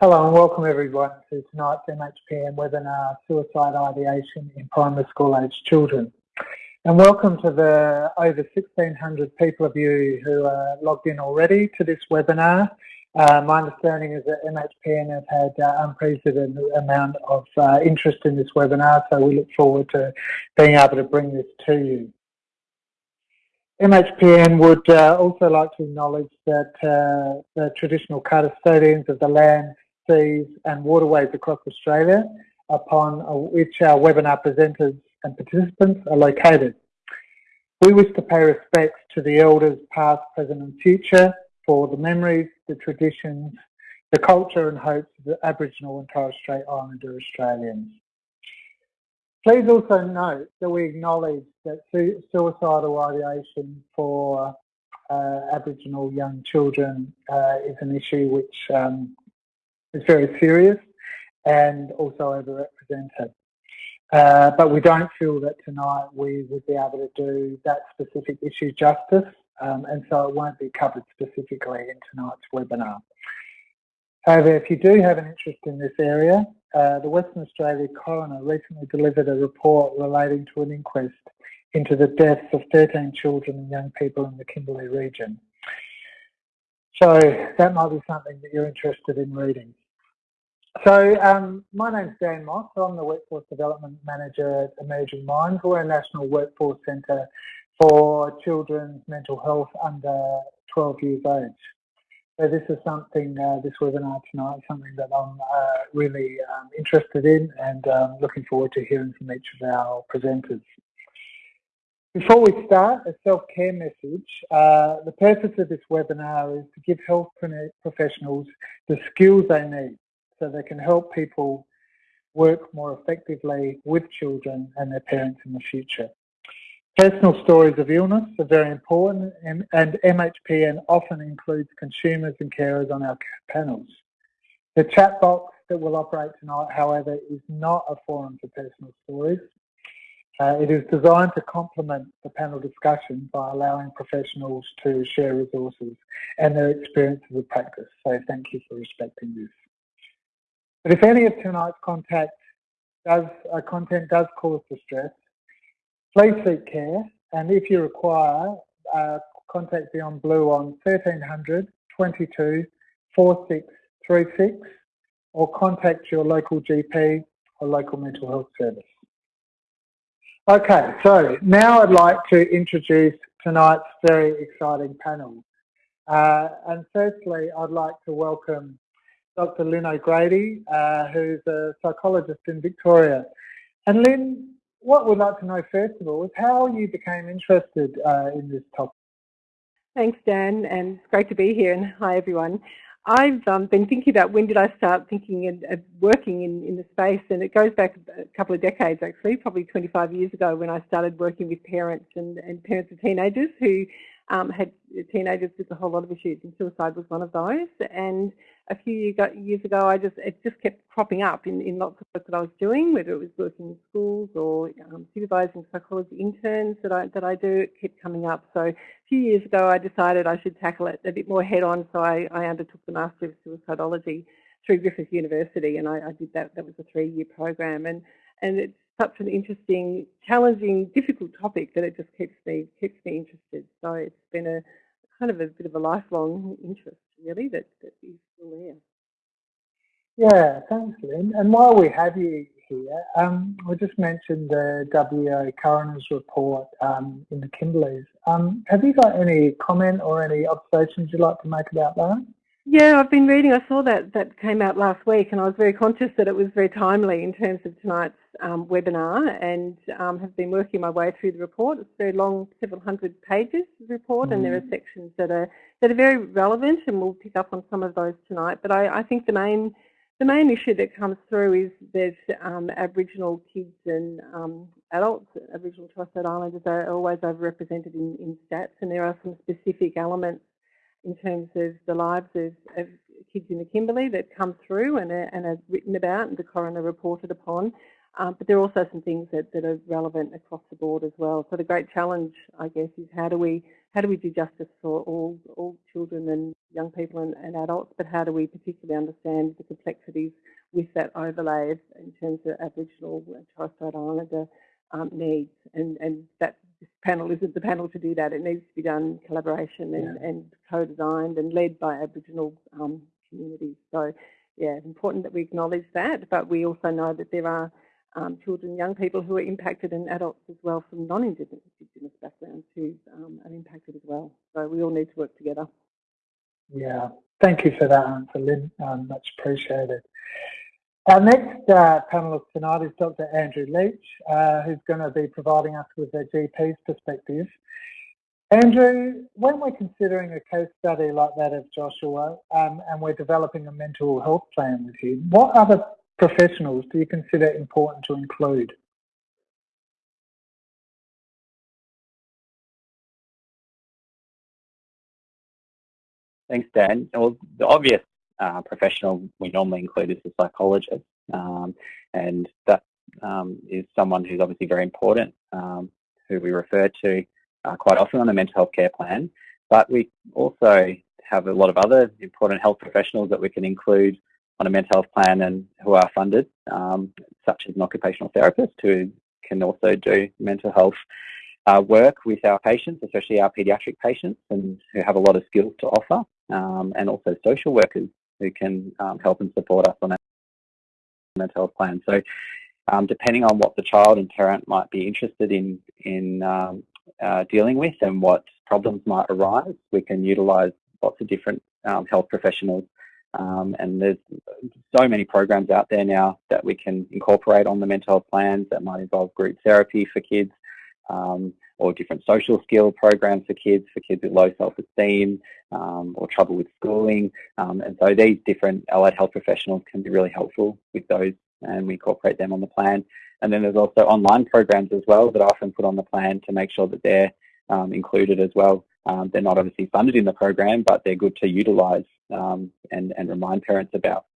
Hello and welcome everyone to tonight's MHPN webinar, Suicide Ideation in Primary School Aged Children. And welcome to the over 1,600 people of you who are logged in already to this webinar. Uh, my understanding is that MHPN has had uh, unprecedented amount of uh, interest in this webinar, so we look forward to being able to bring this to you. MHPN would uh, also like to acknowledge that uh, the traditional custodians of the land seas and waterways across Australia upon which our webinar presenters and participants are located. We wish to pay respects to the elders past, present and future for the memories, the traditions, the culture and hopes of the Aboriginal and Torres Strait Islander Australians. Please also note that we acknowledge that suicidal ideation for uh, Aboriginal young children uh, is an issue which um, is very serious and also overrepresented. Uh, but we don't feel that tonight we would be able to do that specific issue justice um, and so it won't be covered specifically in tonight's webinar. However, if you do have an interest in this area, uh, the Western Australia coroner recently delivered a report relating to an inquest into the deaths of 13 children and young people in the Kimberley region. So that might be something that you're interested in reading. So um, my name's Dan Moss. I'm the Workforce Development Manager at Emerging Minds. We're a national workforce centre for children's mental health under 12 years age. So this is something, uh, this webinar tonight, something that I'm uh, really um, interested in and um, looking forward to hearing from each of our presenters. Before we start, a self-care message. Uh, the purpose of this webinar is to give health professionals the skills they need so they can help people work more effectively with children and their parents in the future. Personal stories of illness are very important and, and MHPN often includes consumers and carers on our panels. The chat box that will operate tonight, however, is not a forum for personal stories. Uh, it is designed to complement the panel discussion by allowing professionals to share resources and their experiences of practice. So thank you for respecting this. But if any of tonight's contact does, uh, content does cause distress, please seek care. And if you require, uh, contact Beyond Blue on 1300 22 4636 or contact your local GP or local mental health service. Okay, so now I'd like to introduce tonight's very exciting panel. Uh, and firstly, I'd like to welcome Dr. Lynn O'Grady, uh, who's a psychologist in Victoria. And Lynn, what we'd like to know first of all is how you became interested uh, in this topic. Thanks, Dan, and it's great to be here. And hi, everyone. I've um, been thinking about when did I start thinking and uh, working in, in the space, and it goes back a couple of decades actually, probably 25 years ago when I started working with parents and, and parents of teenagers who um, had teenagers with a whole lot of issues, and suicide was one of those. And a few years ago, I just it just kept cropping up in, in lots of work that I was doing, whether it was working in schools or um, supervising psychology interns that I that I do. It kept coming up. So a few years ago, I decided I should tackle it a bit more head on. So I, I undertook the Master of Suicidology through Griffith University, and I, I did that. That was a three-year program, and and it's such an interesting, challenging, difficult topic that it just keeps me keeps me interested. So it's been a kind of a bit of a lifelong interest, really, that, that is still there. Yeah, thanks, Lynn. And while we have you here, um, we just mentioned the WA coroner's report um, in the Kimberleys. Um, have you got any comment or any observations you'd like to make about that? Yeah, I've been reading. I saw that that came out last week, and I was very conscious that it was very timely in terms of tonight's um, webinar, and um, have been working my way through the report. It's a very long, several hundred pages report, mm. and there are mm. sections that are that are very relevant, and we'll pick up on some of those tonight. But I, I think the main the main issue that comes through is that um, Aboriginal kids and um, adults, Aboriginal Torres Strait Islanders, are always overrepresented in, in stats, and there are some specific elements in terms of the lives of, of kids in the Kimberley that come through and are, and are written about and the coroner reported upon. Um, but there are also some things that, that are relevant across the board as well. So the great challenge, I guess, is how do we how do we do justice for all, all children and young people and, and adults, but how do we particularly understand the complexities with that overlay in terms of Aboriginal and Torres Strait Islander um, needs. And, and that this panel isn't the panel to do that. It needs to be done in collaboration and, yeah. and co-designed and led by Aboriginal um, communities. So yeah, it's important that we acknowledge that, but we also know that there are um, children, young people who are impacted and adults as well from non-Indigenous backgrounds who um, are impacted as well. So we all need to work together. Yeah, thank you for that answer, Lynn. Um, much appreciated. Our next uh, panelist tonight is Dr. Andrew Leach, uh, who's going to be providing us with a GP's perspective. Andrew, when we're considering a case study like that of Joshua um, and we're developing a mental health plan with him, what other professionals do you consider important to include? Thanks, Dan. Well, the obvious uh, professional we normally include is a psychologist, um, and that um, is someone who's obviously very important, um, who we refer to uh, quite often on a mental health care plan. But we also have a lot of other important health professionals that we can include on a mental health plan and who are funded, um, such as an occupational therapist who can also do mental health uh, work with our patients, especially our paediatric patients, and who have a lot of skills to offer, um, and also social workers who can um, help and support us on our mental health plan. So um, depending on what the child and parent might be interested in, in um, uh, dealing with and what problems might arise, we can utilise lots of different um, health professionals um, and there's so many programs out there now that we can incorporate on the mental health plans that might involve group therapy for kids um, or different social skill programs for kids, for kids with low self-esteem um, or trouble with schooling. Um, and so these different allied health professionals can be really helpful with those and we incorporate them on the plan. And then there's also online programs as well that I often put on the plan to make sure that they're um, included as well. Um, they're not obviously funded in the program, but they're good to utilise um, and, and remind parents about.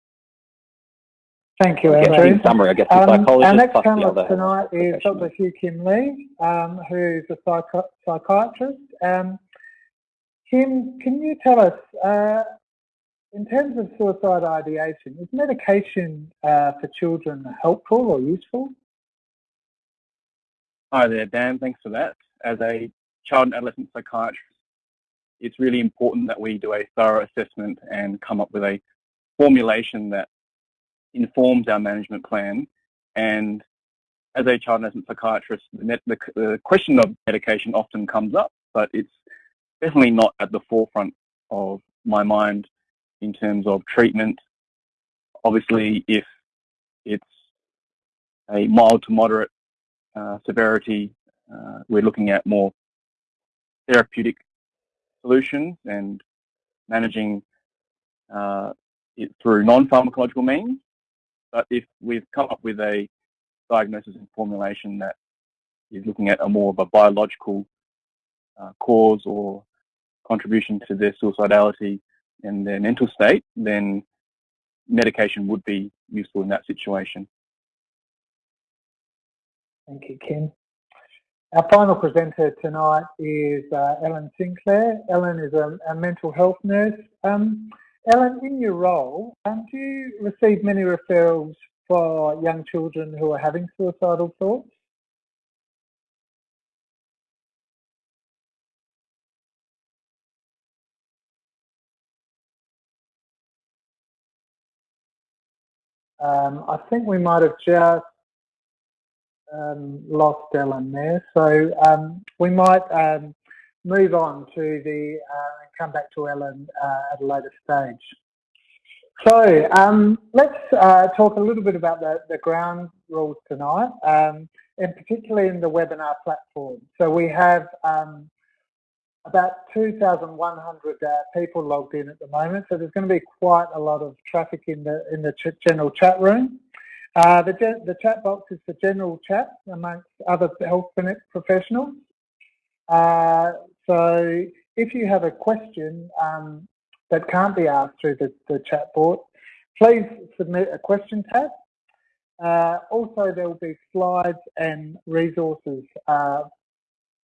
Thank you, Andrew. In summary, I guess the um, psychologist Our next panelist tonight is Dr. Hugh Kim Lee, um, who's a psychi psychiatrist. Um, Kim, can you tell us, uh, in terms of suicide ideation, is medication uh, for children helpful or useful? Hi there, Dan. Thanks for that. As a child and adolescent psychiatrist, it's really important that we do a thorough assessment and come up with a formulation that informs our management plan. And as a child and psychiatrist, the, the, the question of medication often comes up, but it's definitely not at the forefront of my mind in terms of treatment. Obviously, if it's a mild to moderate uh, severity, uh, we're looking at more therapeutic solutions and managing uh, it through non-pharmacological means. But if we've come up with a diagnosis and formulation that is looking at a more of a biological uh, cause or contribution to their suicidality and their mental state, then medication would be useful in that situation. Thank you, Ken. Our final presenter tonight is uh, Ellen Sinclair. Ellen is a, a mental health nurse. Um, Ellen, in your role, um, do you receive many referrals for young children who are having suicidal thoughts? Um, I think we might have just um, lost Ellen there. So um, we might um, move on to the uh, come back to Ellen uh, at a later stage. So um, let's uh, talk a little bit about the, the ground rules tonight, um, and particularly in the webinar platform. So we have um, about 2,100 uh, people logged in at the moment, so there's going to be quite a lot of traffic in the in the ch general chat room. Uh, the, the chat box is for general chat amongst other health professionals. Uh, so if you have a question um, that can't be asked through the, the chat board, please submit a question tab. Uh, also, there will be slides and resources uh,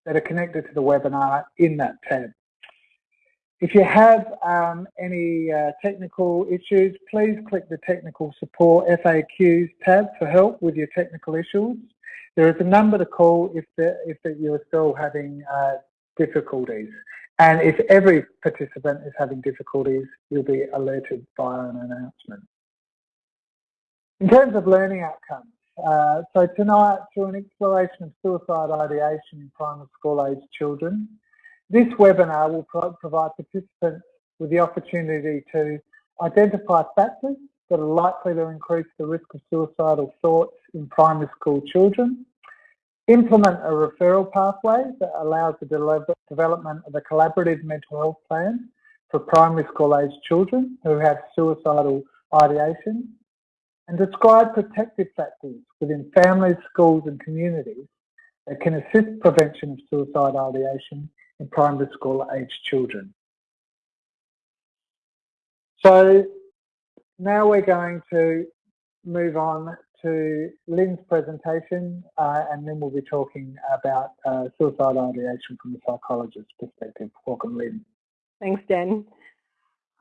that are connected to the webinar in that tab. If you have um, any uh, technical issues, please click the Technical Support FAQs tab for help with your technical issues. There is a number to call if, the, if the, you're still having uh, difficulties. And if every participant is having difficulties, you'll be alerted via an announcement. In terms of learning outcomes, uh, so tonight, through an exploration of suicide ideation in primary school age children, this webinar will pro provide participants with the opportunity to identify factors that are likely to increase the risk of suicidal thoughts in primary school children, implement a referral pathway that allows the development of a collaborative mental health plan for primary school age children who have suicidal ideation, and describe protective factors within families, schools and communities that can assist prevention of suicide ideation in primary school age children. So now we're going to move on to Lynn's presentation uh, and then we'll be talking about uh, suicide ideation from the psychologist's perspective. Welcome Lynn. Thanks Dan.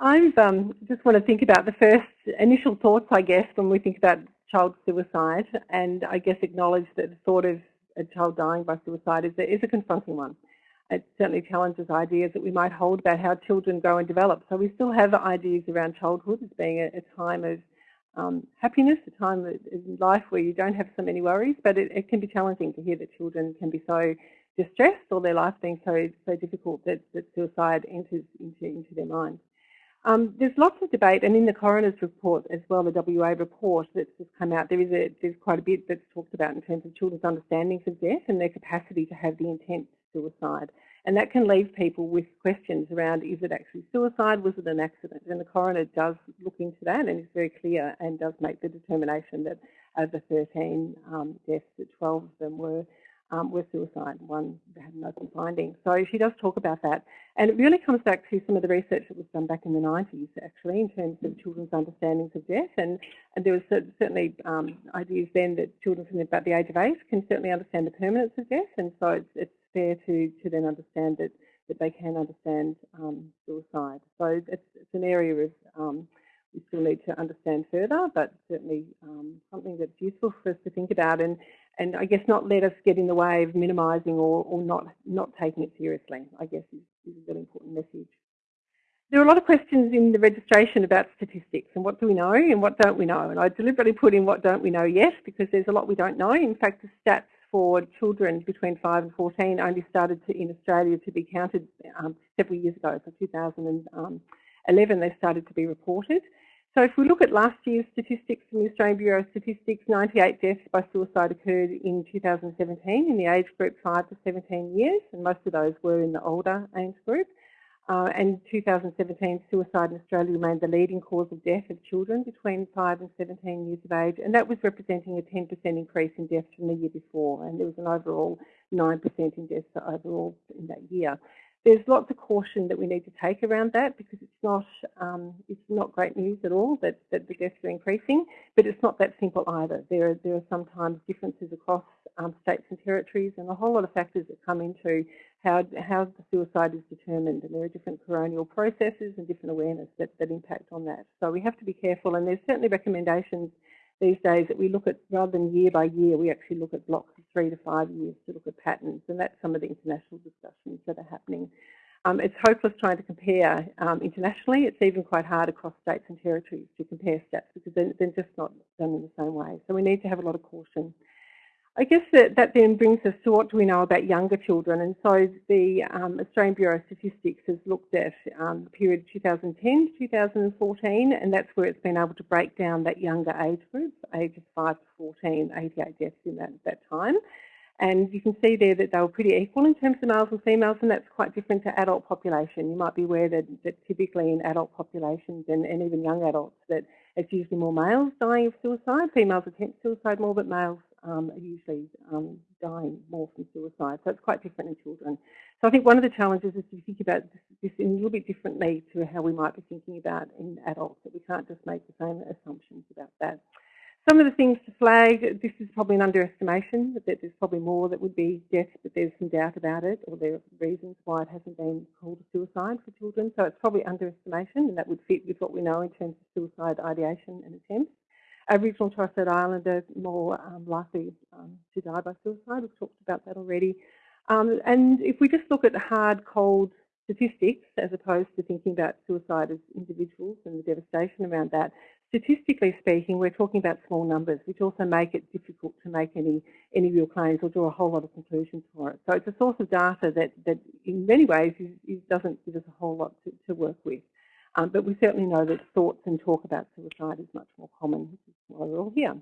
I um, just want to think about the first initial thoughts I guess when we think about child suicide and I guess acknowledge that the thought of a child dying by suicide is is a confronting one it certainly challenges ideas that we might hold about how children grow and develop. So we still have ideas around childhood as being a, a time of um, happiness, a time in life where you don't have so many worries, but it, it, can be challenging to hear that children can be so distressed or their life being so so difficult that, that suicide enters into, into their mind. Um, there's lots of debate, and in the coroner's report as well, the WA report that's just come out, there is a, there's quite a bit that's talked about in terms of children's understandings of death and their capacity to have the intent to suicide. And that can leave people with questions around, is it actually suicide? Was it an accident? And the coroner does look into that and is very clear and does make the determination that of the 13 um, deaths, that 12 of them were um, were suicide. One had an open finding. So she does talk about that. And it really comes back to some of the research that was done back in the 90s, actually, in terms of children's understandings of death. And, and there was certainly um, ideas then that children from about the age of eight can certainly understand the permanence of death. And so it's, it's fair to, to then understand that, that they can understand um, suicide. So it's, it's an area of um, we still need to understand further, but certainly um, something that's useful for us to think about and, and I guess not let us get in the way of minimising or, or not, not taking it seriously, I guess is, is a really important message. There are a lot of questions in the registration about statistics and what do we know and what don't we know. And I deliberately put in what don't we know yet because there's a lot we don't know. In fact, the stats for children between 5 and 14 only started to, in Australia to be counted um, several years ago. So 2011 they started to be reported. So if we look at last year's statistics from the Australian Bureau of Statistics, 98 deaths by suicide occurred in 2017 in the age group 5 to 17 years, and most of those were in the older age group. Uh, and 2017, suicide in Australia remained the leading cause of death of children between 5 and 17 years of age, and that was representing a 10% increase in deaths from the year before, and there was an overall 9% in deaths overall in that year. There's lots of caution that we need to take around that because it's not um, it's not great news at all that, that the deaths are increasing, but it's not that simple either. There are, there are sometimes differences across um, states and territories and a whole lot of factors that come into how, how the suicide is determined and there are different coronial processes and different awareness that, that impact on that. So we have to be careful and there's certainly recommendations these days that we look at, rather than year by year, we actually look at blocks of three to five years to look at patterns and that's some of the international discussions that are happening. Um, it's hopeless trying to compare um, internationally. It's even quite hard across states and territories to compare stats because they're, they're just not done in the same way. So we need to have a lot of caution. I guess that, that then brings us to what do we know about younger children. And so the um, Australian Bureau of Statistics has looked at um, the period 2010 to 2014, and that's where it's been able to break down that younger age group, ages 5 to 14, 88 deaths in that, that time. And you can see there that they were pretty equal in terms of males and females, and that's quite different to adult population. You might be aware that, that typically in adult populations and, and even young adults that it's usually more males dying of suicide. Females attempt suicide more, but males um, are usually um, dying more from suicide. So it's quite different in children. So I think one of the challenges is to think about this, in a little bit differently to how we might be thinking about in adults, that we can't just make the same assumptions about that. Some of the things to flag, this is probably an underestimation, that there's probably more that would be death, but there's some doubt about it, or there are reasons why it hasn't been called a suicide for children. So it's probably underestimation, and that would fit with what we know in terms of suicide ideation and attempts. Aboriginal and Torres Strait Islander more um, likely um, to die by suicide. We've talked about that already. Um, and if we just look at hard, cold statistics, as opposed to thinking about suicide as individuals and the devastation around that, statistically speaking, we're talking about small numbers, which also make it difficult to make any, any real claims or draw a whole lot of conclusions for it. So it's a source of data that, that in many ways is, is doesn't give us a whole lot to, to work with. Um, but we certainly know that thoughts and talk about suicide is much more common, which is why we're all here.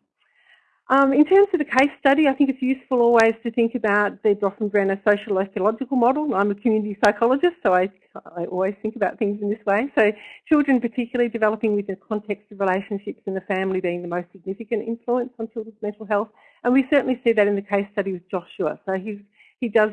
Um, in terms of the case study, I think it's useful always to think about the Bronfenbrenner social ecological model. I'm a community psychologist, so I, I, always think about things in this way. So children particularly developing within the context of relationships and the family being the most significant influence on children's mental health. And we certainly see that in the case study with Joshua. So he's, he does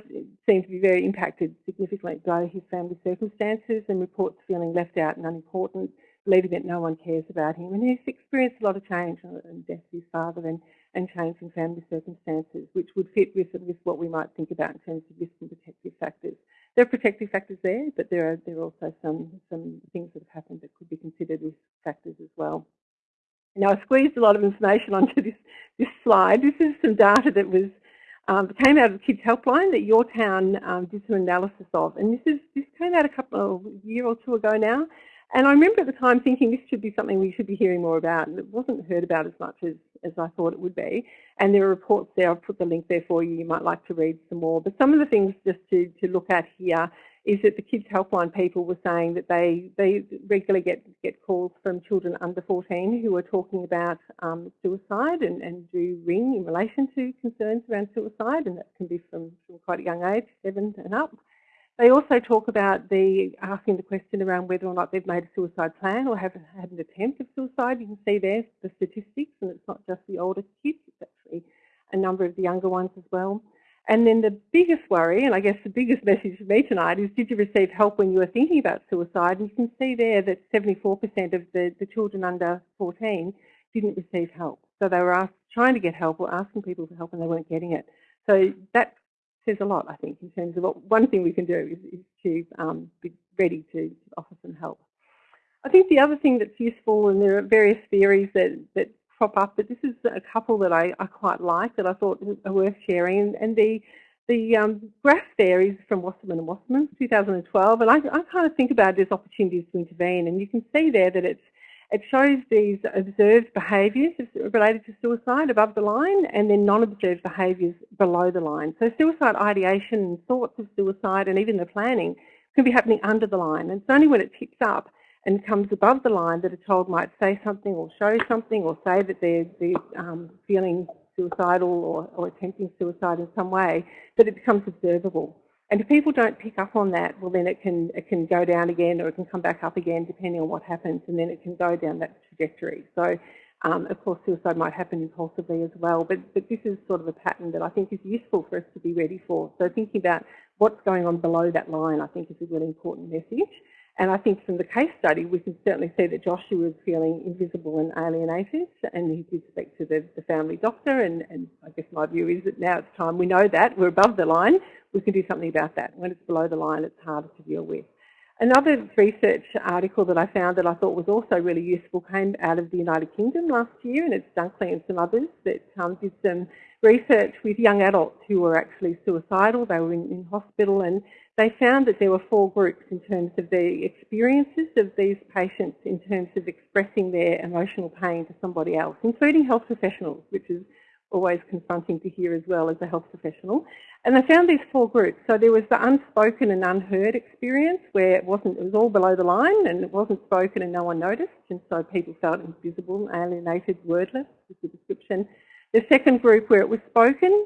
seem to be very impacted significantly by his family circumstances and reports feeling left out and unimportant, believing that no one cares about him. And he's experienced a lot of change and death of his father and and in family circumstances, which would fit with, with what we might think about in terms of risk and protective factors. There are protective factors there, but there are, there are also some, some things that have happened that could be considered risk factors as well. Now I squeezed a lot of information onto this, this slide. This is some data that was um, came out of the Kids Helpline that yourtown um, did some analysis of, and this is this came out a couple of year or two ago now. And I remember at the time thinking this should be something we should be hearing more about, and it wasn't heard about as much as, as I thought it would be. And there are reports there, I've put the link there for you, you might like to read some more. But some of the things just to, to look at here is that the Kids Helpline people were saying that they, they regularly get, get calls from children under 14 who are talking about um, suicide and, and do ring in relation to concerns around suicide, and that can be from, from quite a young age, seven and up. They also talk about the asking the question around whether or not they've made a suicide plan or have had an attempt of suicide. You can see there the statistics, and it's not just the older kids, it's actually a number of the younger ones as well. And then the biggest worry, and I guess the biggest message for me tonight, is did you receive help when you were thinking about suicide? And you can see there that 74% of the, the children under 14 didn't receive help. So they were asked, trying to get help or asking people for help and they weren't getting it. So that says a lot, I think, in terms of what one thing we can do is, is to um, be ready to offer some help. I think the other thing that's useful, and there are various theories that, that crop up, but this is a couple that I, I quite like that I thought are worth sharing. And the the um, graph there is from Wasserman and Wasserman, 2012, and I, I kind of think about it as opportunities to intervene. And you can see there that it's it shows these observed behaviours related to suicide above the line and then non-observed behaviours below the line. So suicide ideation and thoughts of suicide and even the planning can be happening under the line. And it's only when it tips up and comes above the line that a child might say something or show something or say that they're, they're um, feeling suicidal or, or attempting suicide in some way, that it becomes observable. And if people don't pick up on that, well then it can, it can go down again or it can come back up again depending on what happens and then it can go down that trajectory. So um, of course suicide might happen impulsively as well, but, but this is sort of a pattern that I think is useful for us to be ready for. So thinking about what's going on below that line I think is a really important message. And I think from the case study, we can certainly see that Joshua was feeling invisible and alienated, and he did speak to the, the family doctor. And, and, I guess my view is that now it's time we know that we're above the line, we can do something about that. When it's below the line, it's harder to deal with. Another research article that I found that I thought was also really useful came out of the United Kingdom last year, and it's Dunkley and some others that um, did some research with young adults who were actually suicidal. They were in, in hospital, and they found that there were four groups in terms of the experiences of these patients in terms of expressing their emotional pain to somebody else, including health professionals, which is always confronting to hear as well as a health professional. And they found these four groups. So there was the unspoken and unheard experience where it wasn't, it was all below the line and it wasn't spoken and no one noticed. And so people felt invisible, alienated, wordless is the description. The second group where it was spoken,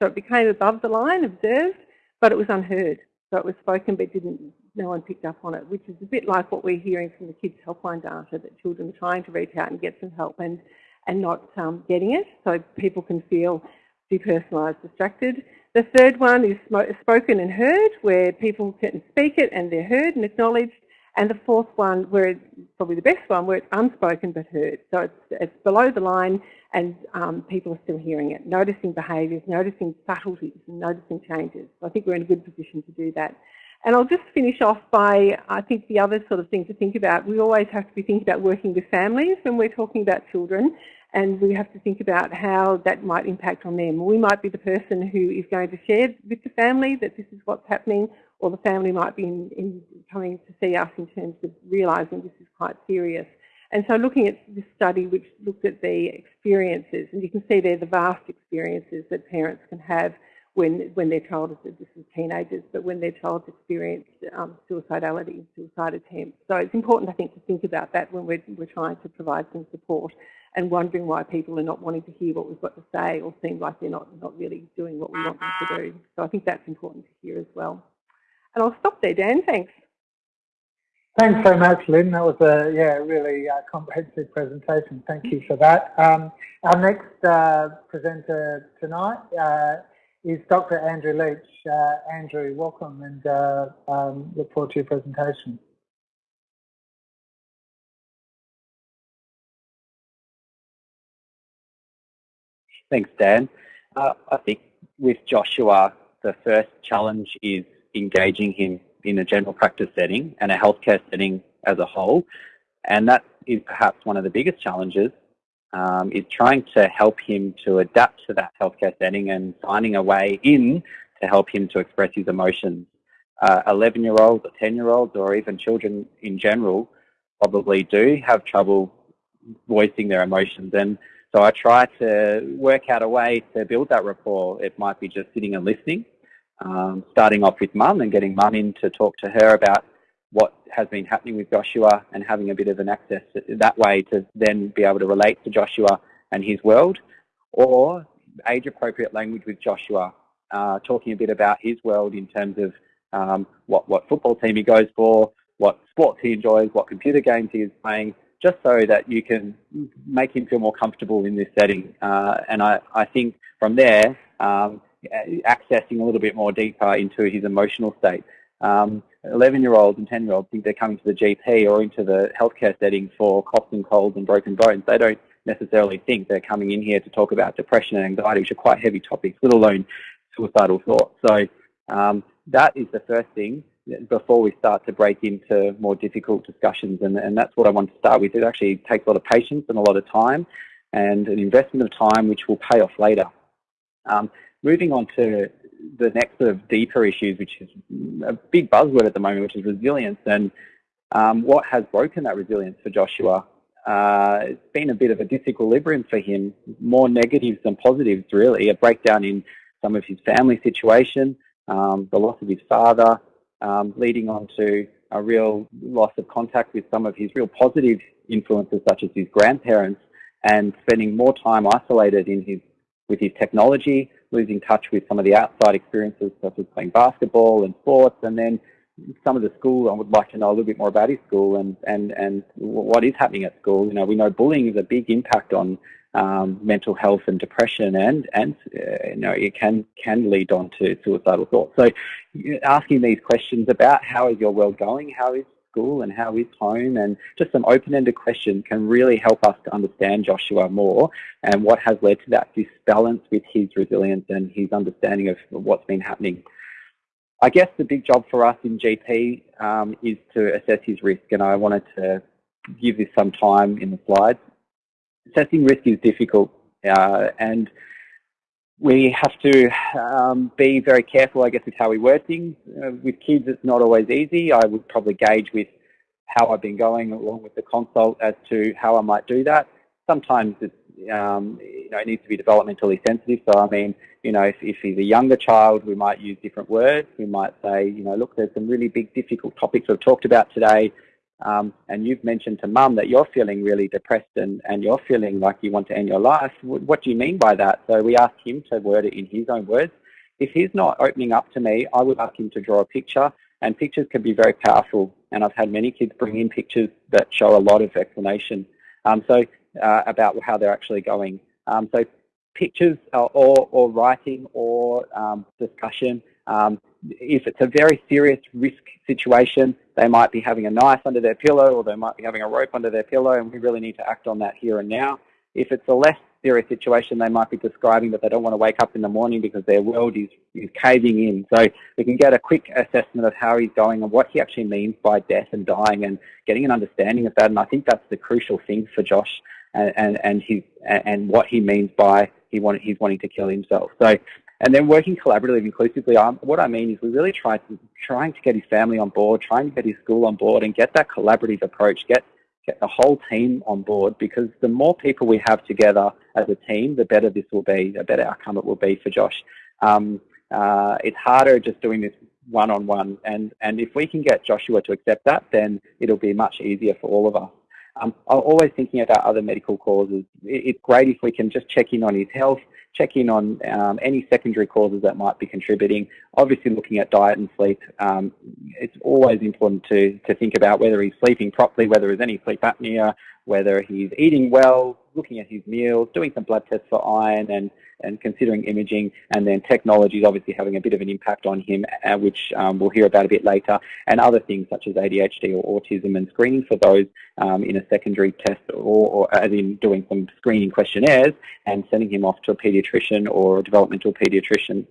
so it became above the line, observed, but it was unheard. So it was spoken but didn't, no one picked up on it, which is a bit like what we're hearing from the kids helpline data, that children are trying to reach out and get some help and, and not um, getting it, so people can feel depersonalised, distracted. The third one is spoken and heard, where people can speak it and they're heard and acknowledged, And the fourth one, where it's probably the best one, where it's unspoken but heard. So it's, it's below the line and um, people are still hearing it, noticing behaviours, noticing subtleties and noticing changes. So I think we're in a good position to do that. And I'll just finish off by, I think the other sort of thing to think about, we always have to be thinking about working with families when we're talking about children and we have to think about how that might impact on them. We might be the person who is going to share with the family that this is what's happening or the family might be in, in coming to see us in terms of realising this is quite serious. And so looking at this study which looked at the experiences, and you can see there the vast experiences that parents can have when, when their child is, this is teenagers, but when their child's experienced um, suicidality, suicide attempts. So it's important, I think, to think about that when we're, we're trying to provide some support and wondering why people are not wanting to hear what we've got to say or seem like they're not, not really doing what we want them to do. So I think that's important to hear as well. And I'll stop there, Dan. Thanks. Thanks very much, Lynn. That was a yeah, really uh, comprehensive presentation. Thank you for that. Um, our next uh, presenter tonight uh, is Dr. Andrew Leach. Uh, Andrew, welcome and uh, um, look forward to your presentation. Thanks, Dan. Uh, I think with Joshua, the first challenge is engaging him in a general practice setting and a healthcare setting as a whole. And that is perhaps one of the biggest challenges um, is trying to help him to adapt to that healthcare setting and finding a way in to help him to express his emotions. 11-year-olds or 10-year-olds or even children in general probably do have trouble voicing their emotions. And so I try to work out a way to build that rapport. It might be just sitting and listening um, starting off with mum and getting mum in to talk to her about what has been happening with Joshua and having a bit of an access that way to then be able to relate to Joshua and his world, or age-appropriate language with Joshua, uh, talking a bit about his world in terms of um, what, what football team he goes for, what sports he enjoys, what computer games he is playing, just so that you can make him feel more comfortable in this setting. Uh, and I, I think from there, um, accessing a little bit more deeper into his emotional state. 11-year-olds um, and 10-year-olds think they're coming to the GP or into the healthcare setting for coughs and colds and broken bones. They don't necessarily think they're coming in here to talk about depression and anxiety, which are quite heavy topics, let alone suicidal thoughts. So um, that is the first thing before we start to break into more difficult discussions. And, and that's what I want to start with. It actually takes a lot of patience and a lot of time and an investment of time which will pay off later. Um, moving on to the next sort of deeper issues, which is a big buzzword at the moment, which is resilience. And um, what has broken that resilience for Joshua? Uh, it's been a bit of a disequilibrium for him, more negatives than positives, really. A breakdown in some of his family situation, um, the loss of his father, um, leading on to a real loss of contact with some of his real positive influences, such as his grandparents, and spending more time isolated in his with his technology, losing touch with some of the outside experiences such as playing basketball and sports, and then some of the school, I would like to know a little bit more about his school and, and, and what is happening at school. You know, we know bullying is a big impact on um, mental health and depression and, and uh, you know, it can, can lead on to suicidal thoughts. So asking these questions about how is your world going, how is school and how is home and just some open-ended questions can really help us to understand Joshua more and what has led to that disbalance with his resilience and his understanding of what's been happening. I guess the big job for us in GP um, is to assess his risk and I wanted to give this some time in the slides. Assessing risk is difficult uh, and we have to um, be very careful, I guess, with how we word things. Uh, with kids, it's not always easy. I would probably gauge with how I've been going along with the consult as to how I might do that. Sometimes it's, um, you know, it needs to be developmentally sensitive. So, I mean, you know, if, if he's a younger child, we might use different words. We might say, you know, look, there's some really big, difficult topics we've talked about today. Um, and you've mentioned to mum that you're feeling really depressed and, and you're feeling like you want to end your life. What do you mean by that? So we asked him to word it in his own words. If he's not opening up to me, I would ask him to draw a picture and pictures can be very powerful. And I've had many kids bring in pictures that show a lot of explanation. Um, so uh, about how they're actually going. Um, so pictures or, or writing or um, discussion. Um, if it's a very serious risk situation, they might be having a knife under their pillow or they might be having a rope under their pillow and we really need to act on that here and now. If it's a less serious situation they might be describing that they don't want to wake up in the morning because their world is, is caving in. So we can get a quick assessment of how he's going and what he actually means by death and dying and getting an understanding of that. And I think that's the crucial thing for Josh and, and, and, his, and what he means by he want, he's wanting to kill himself. So and then working collaboratively, inclusively, um, what I mean is we really try to, trying to get his family on board, trying to get his school on board and get that collaborative approach, get, get the whole team on board because the more people we have together as a team, the better this will be, the better outcome it will be for Josh. Um, uh, it's harder just doing this one-on-one -on -one, and, and if we can get Joshua to accept that, then it'll be much easier for all of us. Um, I'm always thinking about other medical causes. It's great if we can just check in on his health, check in on um, any secondary causes that might be contributing. Obviously looking at diet and sleep, um, it's always important to, to think about whether he's sleeping properly, whether there's any sleep apnea, whether he's eating well, looking at his meals, doing some blood tests for iron and, and considering imaging, and then technology is obviously having a bit of an impact on him, uh, which um, we'll hear about a bit later, and other things such as ADHD or autism and screening for those um, in a secondary test or, or, as in doing some screening questionnaires and sending him off to a paediatrician or a developmental paediatrician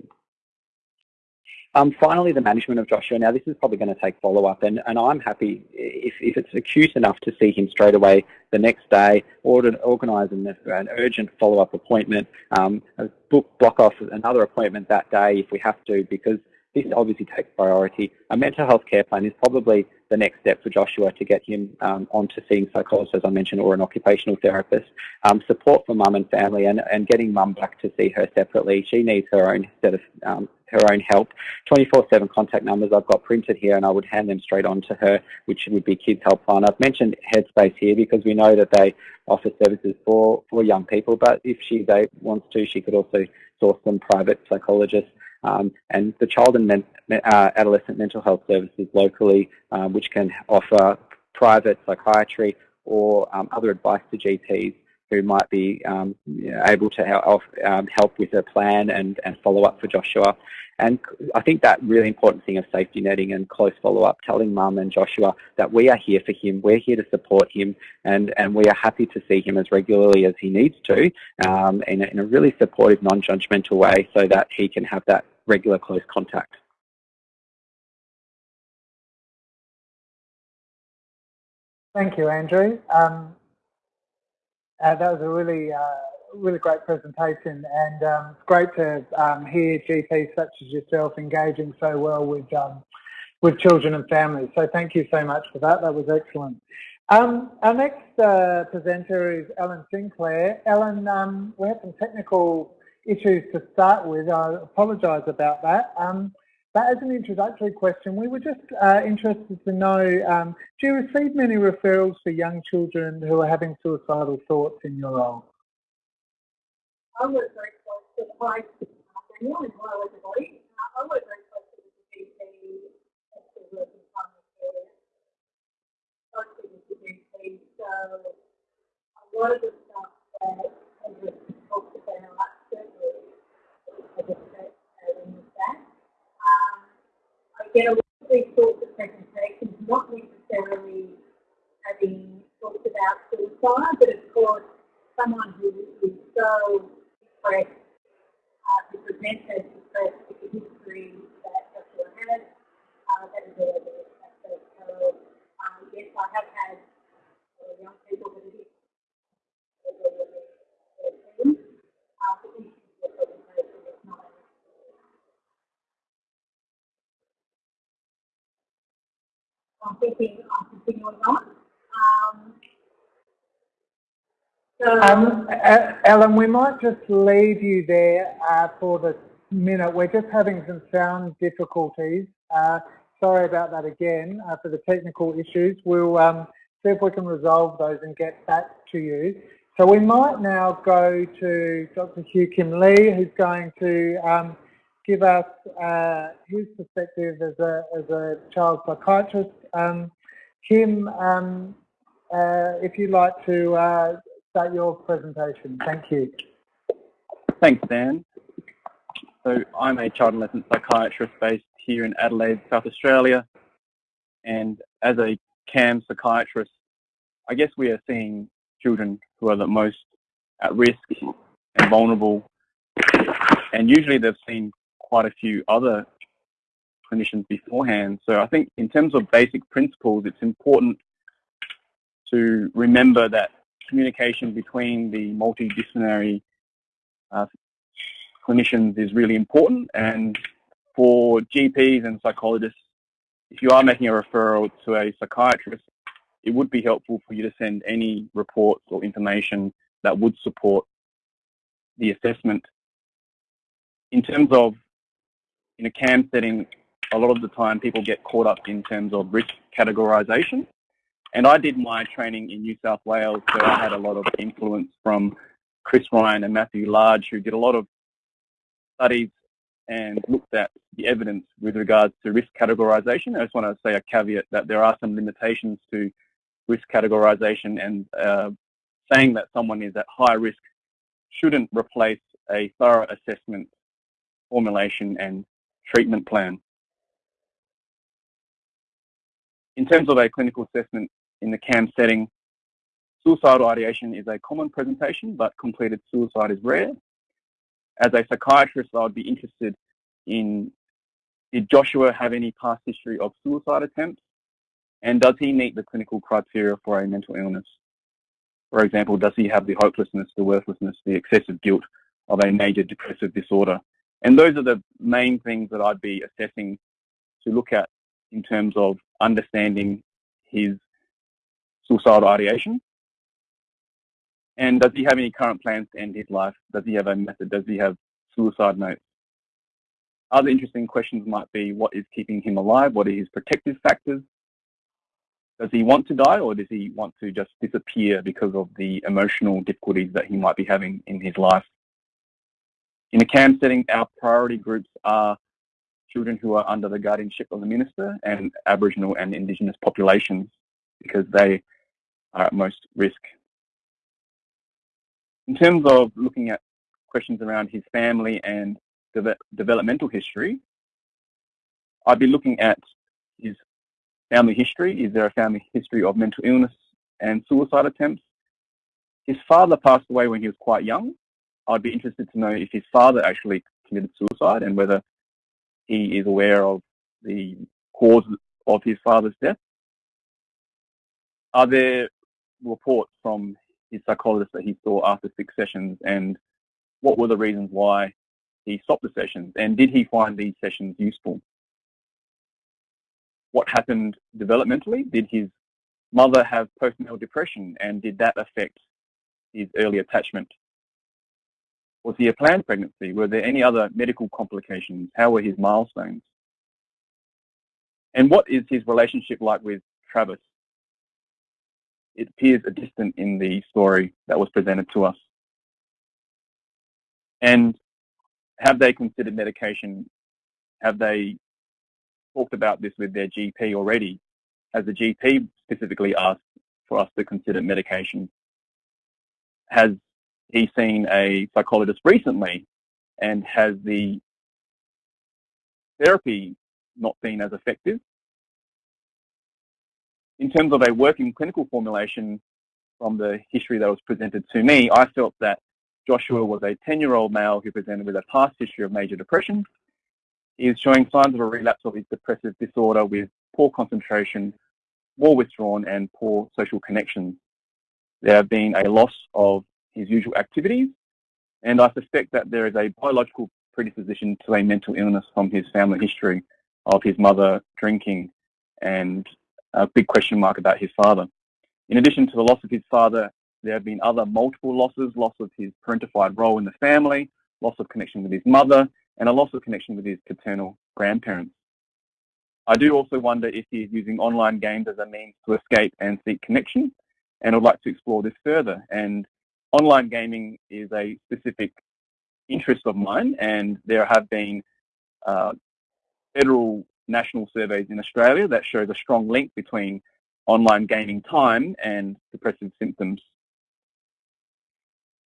um, finally, the management of Joshua. Now, this is probably going to take follow-up, and, and I'm happy if, if it's acute enough to see him straight away the next day, or to organise an, an urgent follow-up appointment, um, book, block off another appointment that day if we have to, because this obviously takes priority. A mental health care plan is probably the next step for Joshua to get him um, onto seeing psychologists, as I mentioned, or an occupational therapist. Um, support for mum and family and, and getting mum back to see her separately. She needs her own set of um, her own help. 24-7 contact numbers I've got printed here and I would hand them straight on to her, which would be Kids Helpline. I've mentioned Headspace here because we know that they offer services for, for young people, but if she they, wants to, she could also source some private psychologists. Um, and the child and men, uh, adolescent mental health services locally, um, which can offer private psychiatry or um, other advice to GPs who might be um, able to help, um, help with a plan and, and follow up for Joshua. And I think that really important thing of safety netting and close follow-up, telling mum and Joshua that we are here for him, we're here to support him, and, and we are happy to see him as regularly as he needs to um, in, a, in a really supportive, non-judgmental way so that he can have that regular close contact. Thank you, Andrew. Um, uh, that was a really, uh, really great presentation, and um, it's great to um, hear GPs such as yourself engaging so well with um, with children and families. So thank you so much for that. That was excellent. Um, our next uh, presenter is Ellen Sinclair. Ellen, um, we had some technical issues to start with. I apologise about that. But as an introductory question, we were just uh, interested to know, um, do you receive many referrals for young children who are having suicidal thoughts in your role? I very close to the high I very close to the GP, actually working primary care, closely with the GP. So a lot of the stuff that Andrew talked about, certainly, I guess that in that get a lot of these sorts of presentations, not necessarily having talked about suicide, but of course someone who is so depressed, uh, who presents as depressed with the history that Joshua has, uh, that is a aspect. So um, yes, I have had uh, young people that are hit uh, but these I'm thinking I'm continuing on. Um, so, um, Ellen, we might just leave you there uh, for the minute. We're just having some sound difficulties. Uh, sorry about that again uh, for the technical issues. We'll um, see if we can resolve those and get back to you. So we might now go to Dr. Hugh Kim Lee, who's going to um, give us uh, his perspective as a, as a child psychiatrist. Um, Kim, um, uh, if you'd like to start your presentation. Thank you. Thanks, Dan. So I'm a child and adolescent psychiatrist based here in Adelaide, South Australia. And as a CAM psychiatrist, I guess we are seeing children who are the most at risk and vulnerable. And usually they've seen quite a few other clinicians beforehand. So I think in terms of basic principles, it's important to remember that communication between the multidisciplinary uh, clinicians is really important. And for GPs and psychologists, if you are making a referral to a psychiatrist, it would be helpful for you to send any reports or information that would support the assessment. In terms of in a CAM setting, a lot of the time people get caught up in terms of risk categorisation. And I did my training in New South Wales, so I had a lot of influence from Chris Ryan and Matthew Large, who did a lot of studies and looked at the evidence with regards to risk categorisation. I just want to say a caveat that there are some limitations to risk categorisation and uh, saying that someone is at high risk shouldn't replace a thorough assessment, formulation and treatment plan. In terms of a clinical assessment in the CAMHS setting, suicidal ideation is a common presentation, but completed suicide is rare. As a psychiatrist, I would be interested in did Joshua have any past history of suicide attempts? And does he meet the clinical criteria for a mental illness? For example, does he have the hopelessness, the worthlessness, the excessive guilt of a major depressive disorder? And those are the main things that I'd be assessing to look at in terms of understanding his suicidal ideation. And does he have any current plans to end his life? Does he have a method? Does he have suicide notes? Other interesting questions might be what is keeping him alive? What are his protective factors? Does he want to die or does he want to just disappear because of the emotional difficulties that he might be having in his life? In a CAMHS setting, our priority groups are children who are under the guardianship of the minister and Aboriginal and Indigenous populations because they are at most risk. In terms of looking at questions around his family and de developmental history, I'd be looking at his family history. Is there a family history of mental illness and suicide attempts? His father passed away when he was quite young. I'd be interested to know if his father actually committed suicide and whether he is aware of the cause of his father's death. Are there reports from his psychologist that he saw after six sessions and what were the reasons why he stopped the sessions and did he find these sessions useful? What happened developmentally? Did his mother have postnatal depression and did that affect his early attachment? Was he a planned pregnancy? Were there any other medical complications? How were his milestones? And what is his relationship like with Travis? It appears a distant in the story that was presented to us. And have they considered medication? Have they talked about this with their GP already? Has the GP specifically asked for us to consider medication? Has he seen a psychologist recently and has the therapy not been as effective? In terms of a working clinical formulation from the history that was presented to me, I felt that Joshua was a 10-year-old male who presented with a past history of major depression. He is showing signs of a relapse of his depressive disorder with poor concentration, more withdrawn and poor social connections. There have been a loss of his usual activities and I suspect that there is a biological predisposition to a mental illness from his family history of his mother drinking and a big question mark about his father. In addition to the loss of his father, there have been other multiple losses, loss of his parentified role in the family, loss of connection with his mother, and a loss of connection with his paternal grandparents. I do also wonder if he is using online games as a means to escape and seek connection, and I'd like to explore this further. And online gaming is a specific interest of mine, and there have been uh, federal national surveys in Australia that show the strong link between online gaming time and depressive symptoms.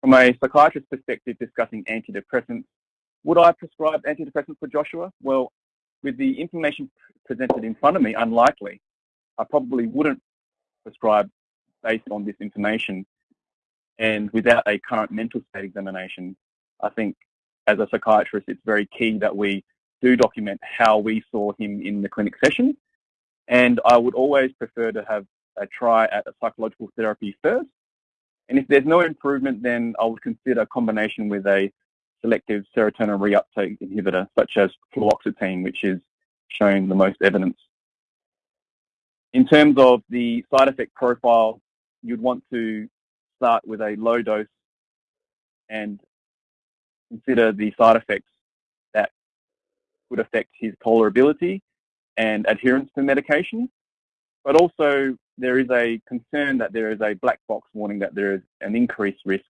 From a psychiatrist perspective discussing antidepressants, would I prescribe antidepressants for Joshua? Well, with the information presented in front of me, unlikely. I probably wouldn't prescribe based on this information. And without a current mental state examination, I think as a psychiatrist, it's very key that we do document how we saw him in the clinic session. And I would always prefer to have a try at a psychological therapy first. And if there's no improvement, then I would consider a combination with a selective serotonin reuptake inhibitor, such as fluoxetine, which is showing the most evidence. In terms of the side effect profile, you'd want to start with a low dose and consider the side effects could affect his tolerability and adherence to medication. But also there is a concern that there is a black box warning that there is an increased risk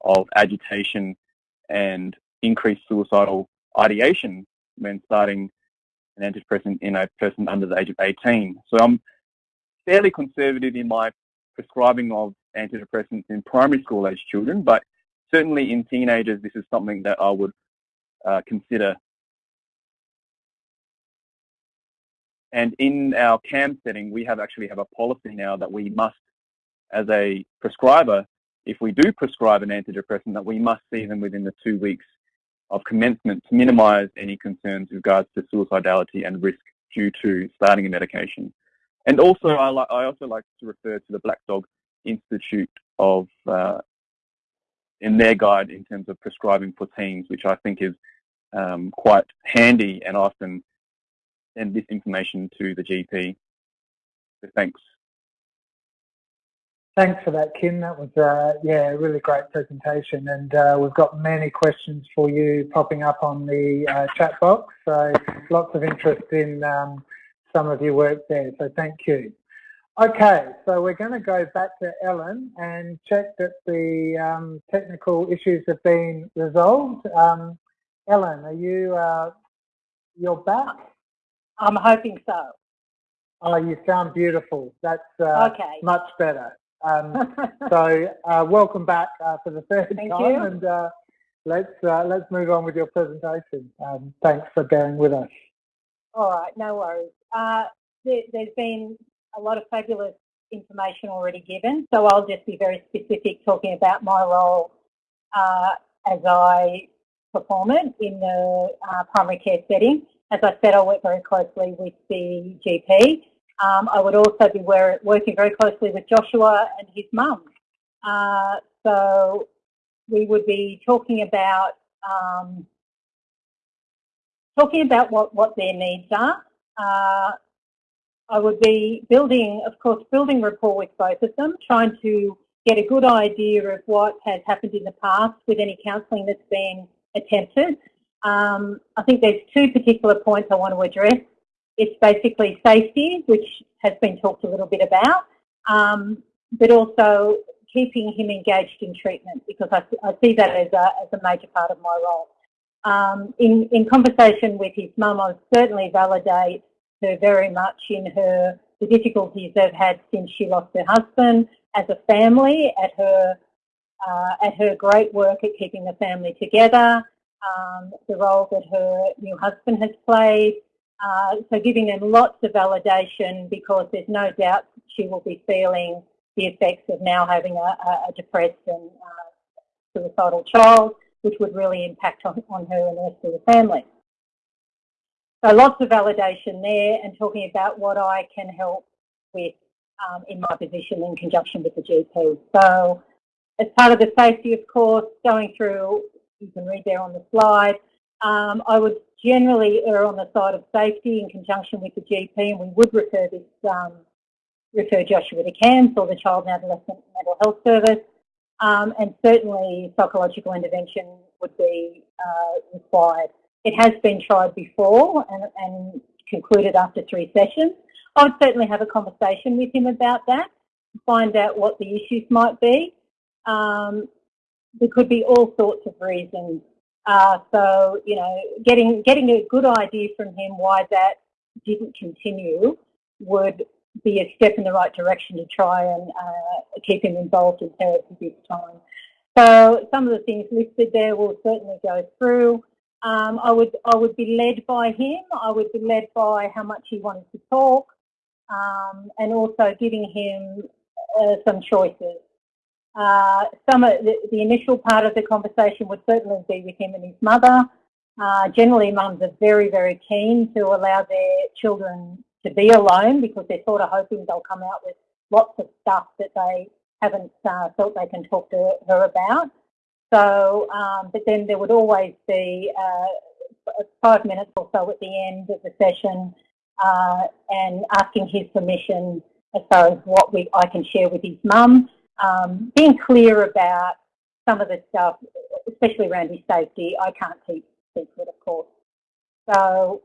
of agitation and increased suicidal ideation when starting an antidepressant in a person under the age of 18. So I'm fairly conservative in my prescribing of antidepressants in primary school age children, but certainly in teenagers, this is something that I would uh, consider. And in our CAMHS setting, we have actually have a policy now that we must, as a prescriber, if we do prescribe an antidepressant, that we must see them within the two weeks of commencement to minimise any concerns with regards to suicidality and risk due to starting a medication. And also, I, li I also like to refer to the Black Dog Institute of uh, in their guide in terms of prescribing for teens, which I think is um, quite handy and often send this information to the GP. So thanks. Thanks for that, Kim. That was, uh, yeah, a really great presentation. And uh, we've got many questions for you popping up on the uh, chat box. So lots of interest in um, some of your work there. So thank you. Okay, so we're going to go back to Ellen and check that the um, technical issues have been resolved. Um, Ellen, are you uh, you're back? I'm hoping so. Oh, you sound beautiful. That's uh, okay. much better. Um, so uh, welcome back uh, for the third Thank time, you. and uh, let's uh, let's move on with your presentation. Um, thanks for bearing with us. All right, no worries. Uh, there, has been a lot of fabulous information already given, so I'll just be very specific talking about my role uh, as I perform it in the uh, primary care setting. As I said, I work very closely with the GP. Um, I would also be working very closely with Joshua and his mum. Uh, so we would be talking about um, talking about what, what their needs are. Uh, I would be building, of course, building rapport with both of them, trying to get a good idea of what has happened in the past with any counselling that's been attempted. Um, I think there's two particular points I want to address. It's basically safety, which has been talked a little bit about, um, but also keeping him engaged in treatment because I, I see that as a, as a major part of my role. Um, in, in conversation with his mum, I certainly validate her very much in her the difficulties they've had since she lost her husband as a family, at her uh, at her great work at keeping the family together, um, the role that her new husband has played. Uh, so giving them lots of validation because there's no doubt she will be feeling the effects of now having a, a depressed and uh, suicidal child, which would really impact on, on her and the rest of the family. So lots of validation there and talking about what I can help with um, in my position in conjunction with the GP. So as part of the safety, of course, going through, you can read there on the slide, um, I would generally err on the side of safety in conjunction with the GP and we would refer this, um, refer Joshua to CAMHS or the Child and Adolescent Mental Health Service um, and certainly psychological intervention would be uh, required. It has been tried before and, and concluded after three sessions. I would certainly have a conversation with him about that, find out what the issues might be. Um, there could be all sorts of reasons. Uh, so, you know, getting, getting a good idea from him why that didn't continue would be a step in the right direction to try and uh, keep him involved in therapy this time. So some of the things listed there will certainly go through. Um, I would I would be led by him. I would be led by how much he wanted to talk. um, and also giving him uh, some choices. Uh, some of the, the, initial part of the conversation would certainly be with him and his mother. Uh, generally, mums are very, very keen to allow their children to be alone because they're sort of hoping they'll come out with lots of stuff that they haven't uh, felt they can talk to her about. So, um, but then there would always be uh, five minutes or so at the end of the session uh, and asking his permission as far as what we I can share with his mum. Um, being clear about some of the stuff, especially around his safety, I can't keep secret, of course. So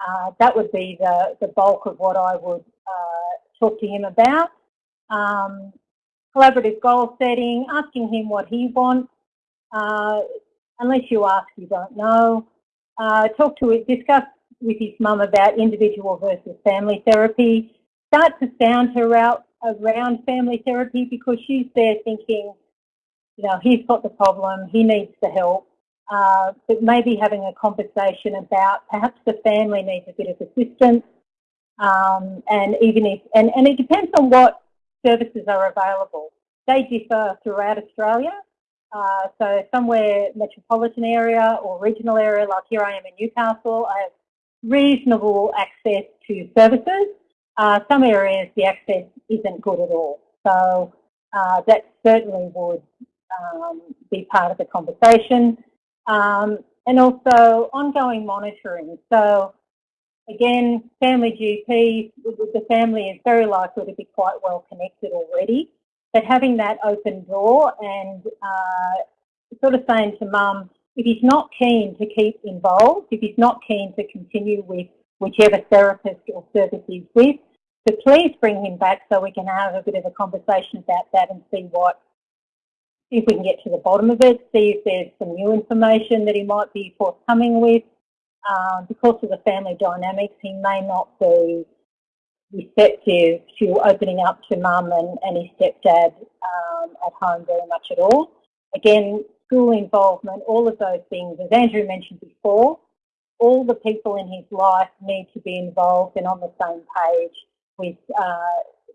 uh, that would be the, the bulk of what I would uh, talk to him about. Um, collaborative goal setting, asking him what he wants. Uh, unless you ask, you don't know. Uh, talk to it, discuss with his mum about individual versus family therapy. Start to sound her out around family therapy because she's there thinking, you know, he's got the problem, he needs the help. Uh, but maybe having a conversation about perhaps the family needs a bit of assistance um, and even if, and, and it depends on what services are available. They differ throughout Australia. Uh, so somewhere metropolitan area or regional area, like here I am in Newcastle, I have reasonable access to services. Uh, some areas the access isn't good at all. So uh, that certainly would um, be part of the conversation. Um, and also ongoing monitoring. So again, family GP, the family is very likely to be quite well connected already. But having that open door and uh, sort of saying to mum, if he's not keen to keep involved, if he's not keen to continue with whichever therapist or service he's with, to please bring him back so we can have a bit of a conversation about that and see what, see if we can get to the bottom of it, see if there's some new information that he might be forthcoming with. Um, because of the family dynamics, he may not be receptive to opening up to mum and, and his stepdad um, at home very much at all. Again, school involvement, all of those things, as Andrew mentioned before, all the people in his life need to be involved and on the same page with uh,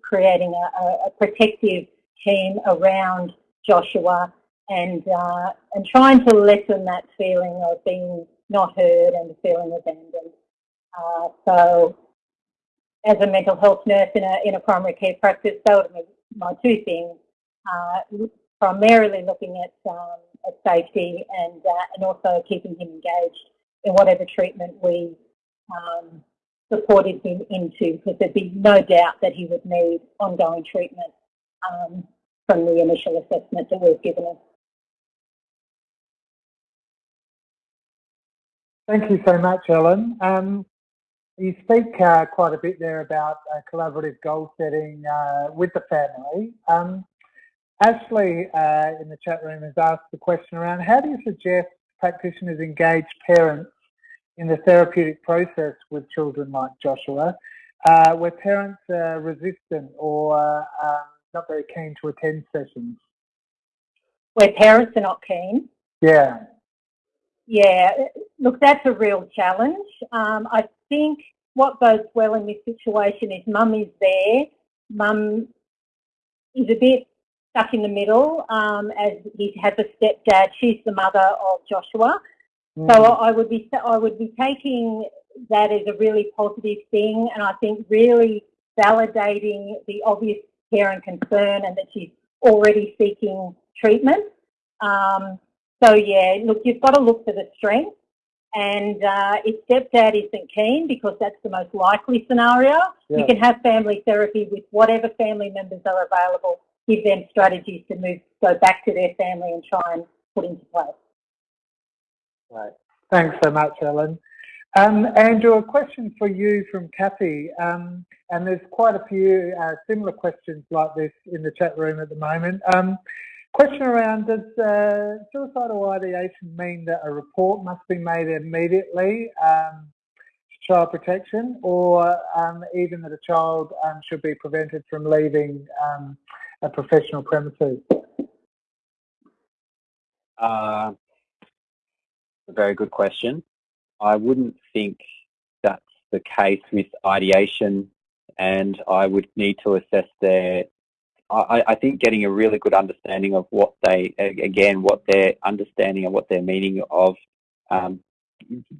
creating a, a, protective team around Joshua and uh, and trying to lessen that feeling of being not heard and feeling abandoned. Uh, so, as a mental health nurse in a in a primary care practice, those are my two things. Uh, primarily looking at um, at safety and uh, and also keeping him engaged in whatever treatment we um, supported him into, because there'd be no doubt that he would need ongoing treatment um, from the initial assessment that we've given him. Thank you so much, Ellen. Um, you speak uh, quite a bit there about uh, collaborative goal setting uh, with the family. Um, Ashley uh, in the chat room has asked the question around how do you suggest practitioners engage parents in the therapeutic process with children like Joshua, uh, where parents are resistant or um, not very keen to attend sessions? Where parents are not keen? Yeah. Yeah, look, that's a real challenge. Um, I think what goes well in this situation is mum is there. Mum is a bit stuck in the middle um, as he has a stepdad. She's the mother of Joshua. Mm. So I would be I would be taking that as a really positive thing, and I think really validating the obvious care and concern, and that she's already seeking treatment. Um, so yeah, look, you've got to look for the strength. And uh, if stepdad isn't keen, because that's the most likely scenario, yeah. you can have family therapy with whatever family members are available. Give them strategies to move, go back to their family and try and put into place. Right. Thanks so much, Ellen. Um, Andrew, a question for you from Kathy, um, and there's quite a few uh, similar questions like this in the chat room at the moment. Um, Question around, does uh, suicidal ideation mean that a report must be made immediately um, to child protection or um, even that a child um, should be prevented from leaving um, a professional premises? Uh, a very good question. I wouldn't think that's the case with ideation and I would need to assess their. I, I think getting a really good understanding of what they, again, what their understanding and what their meaning of um,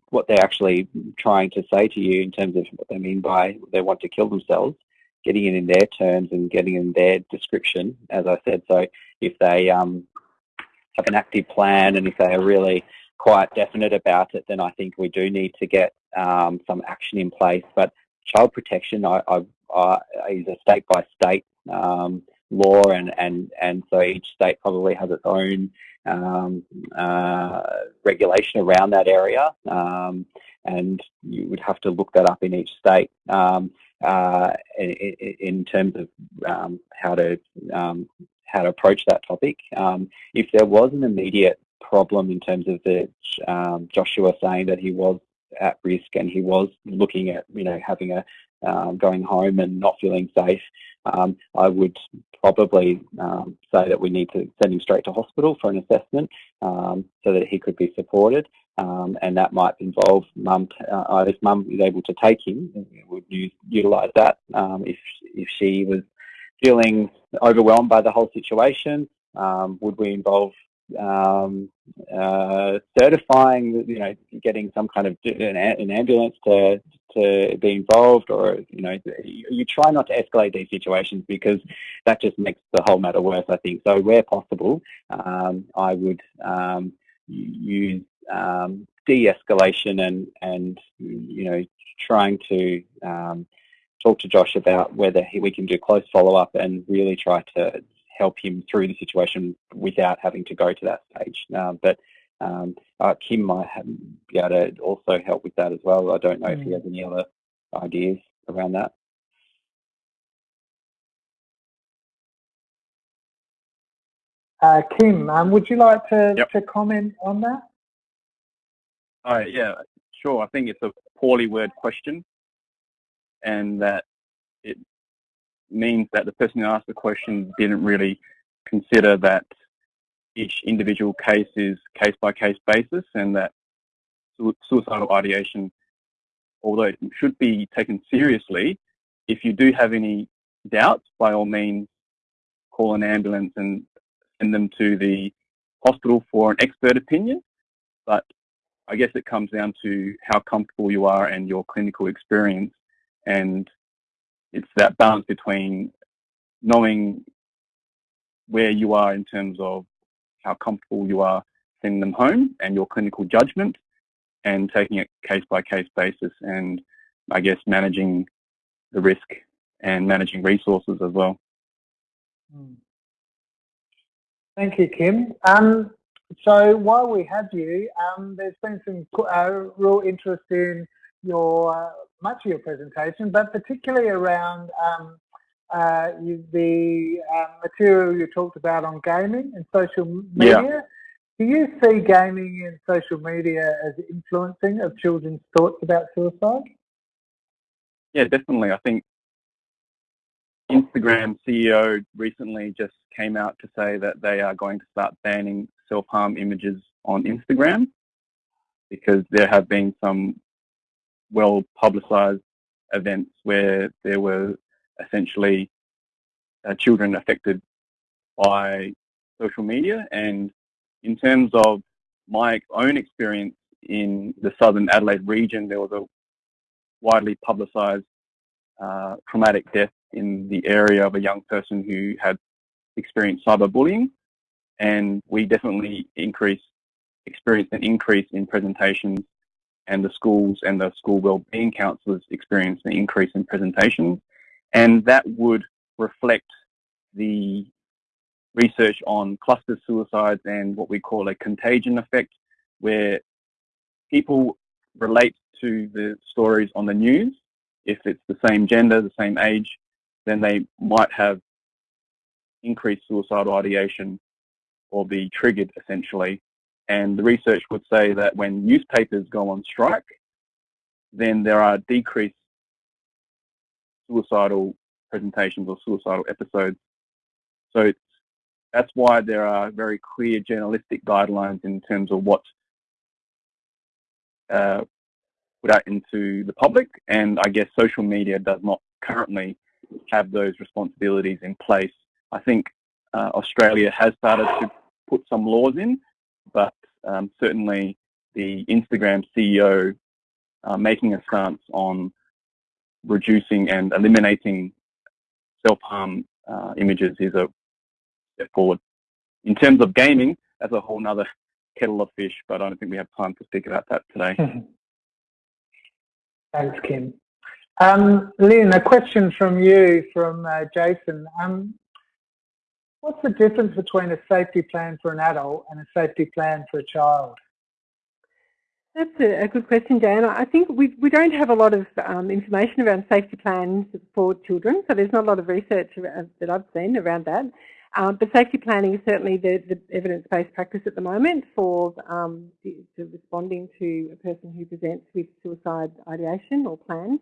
what they're actually trying to say to you in terms of what they mean by they want to kill themselves, getting it in their terms and getting in their description, as I said. So if they um, have an active plan and if they are really quite definite about it, then I think we do need to get um, some action in place. But child protection I, I, I, is a state by state um, law, and, and, and so each state probably has its own um, uh, regulation around that area, um, and you would have to look that up in each state um, uh, in, in, terms of um, how to how to approach that topic. If there was an immediate problem in terms of the Joshua saying that he was at risk and he was looking at you know having a um, going home and not feeling safe, um, I would probably um, say that we need to send him straight to hospital for an assessment um, so that he could be supported. Um, and that might involve mum, uh, if mum is able to take him, would use, utilise that. Um, if, if she was feeling overwhelmed by the whole situation, would we involve um, uh, certifying, you know, getting some kind of an, an, ambulance to to be involved, or you know, you try not to escalate these situations because that just makes the whole matter worse. I think so. Where possible, um, I would um, use um, de-escalation and and you know, trying to um, talk to Josh about whether he, we can do close follow-up and really try to help him through the situation without having to go to that stage. Uh, but um, uh, Kim might have, be able to also help with that as well. I don't know mm. if he mm. has any other ideas around that. Uh, Kim, um, would you like to, yep. to comment on that? Oh, yeah, sure. I think it's a poorly worded question and that it means that the person who asked the question didn't really consider that each individual case is case by case basis and that suicidal ideation, although it should be taken seriously, if you do have any doubts, by all means, call an ambulance and send them to the hospital for an expert opinion. But I guess it comes down to how comfortable you are and your clinical experience and it's that balance between knowing where you are in terms of how comfortable you are sending them home and your clinical judgment and taking it case by case basis and I guess managing the risk and managing resources as well. Hmm. Thank you, Kim. Um, so while we have you, um, there's been some uh, real interest in your much of your presentation, but particularly around um, uh, you, the uh, material you talked about on gaming and social media. Yeah. Do you see gaming and social media as influencing of children's thoughts about suicide? Yeah, definitely. I think Instagram CEO recently just came out to say that they are going to start banning self-harm images on Instagram because there have been some well publicized events where there were essentially uh, children affected by social media. And in terms of my own experience in the southern Adelaide region, there was a widely publicized uh, traumatic death in the area of a young person who had experienced cyberbullying. And we definitely increased, experienced an increase in presentations and the schools and the school wellbeing counsellors experienced an increase in presentations. And that would reflect the research on cluster suicides and what we call a contagion effect, where people relate to the stories on the news. If it's the same gender, the same age, then they might have increased suicidal ideation or be triggered essentially and the research would say that when newspapers go on strike, then there are decreased suicidal presentations or suicidal episodes. So that's why there are very clear journalistic guidelines in terms of what uh, put out into the public. And I guess social media does not currently have those responsibilities in place. I think uh, Australia has started to put some laws in, but um, certainly the Instagram CEO uh, making a stance on reducing and eliminating self-harm uh, images is a step forward. In terms of gaming, that's a whole other kettle of fish, but I don't think we have time to speak about that today. Thanks, Kim. Um, Lynn, a question from you, from uh, Jason. Um, what's the difference between a safety plan for an adult and a safety plan for a child? That's a, good question, Dan. I think we, we don't have a lot of um, information around safety plans for children, so there's not a lot of research that I've seen around that. Um, but safety planning is certainly the, the evidence-based practice at the moment for um, responding to a person who presents with suicide ideation or plans.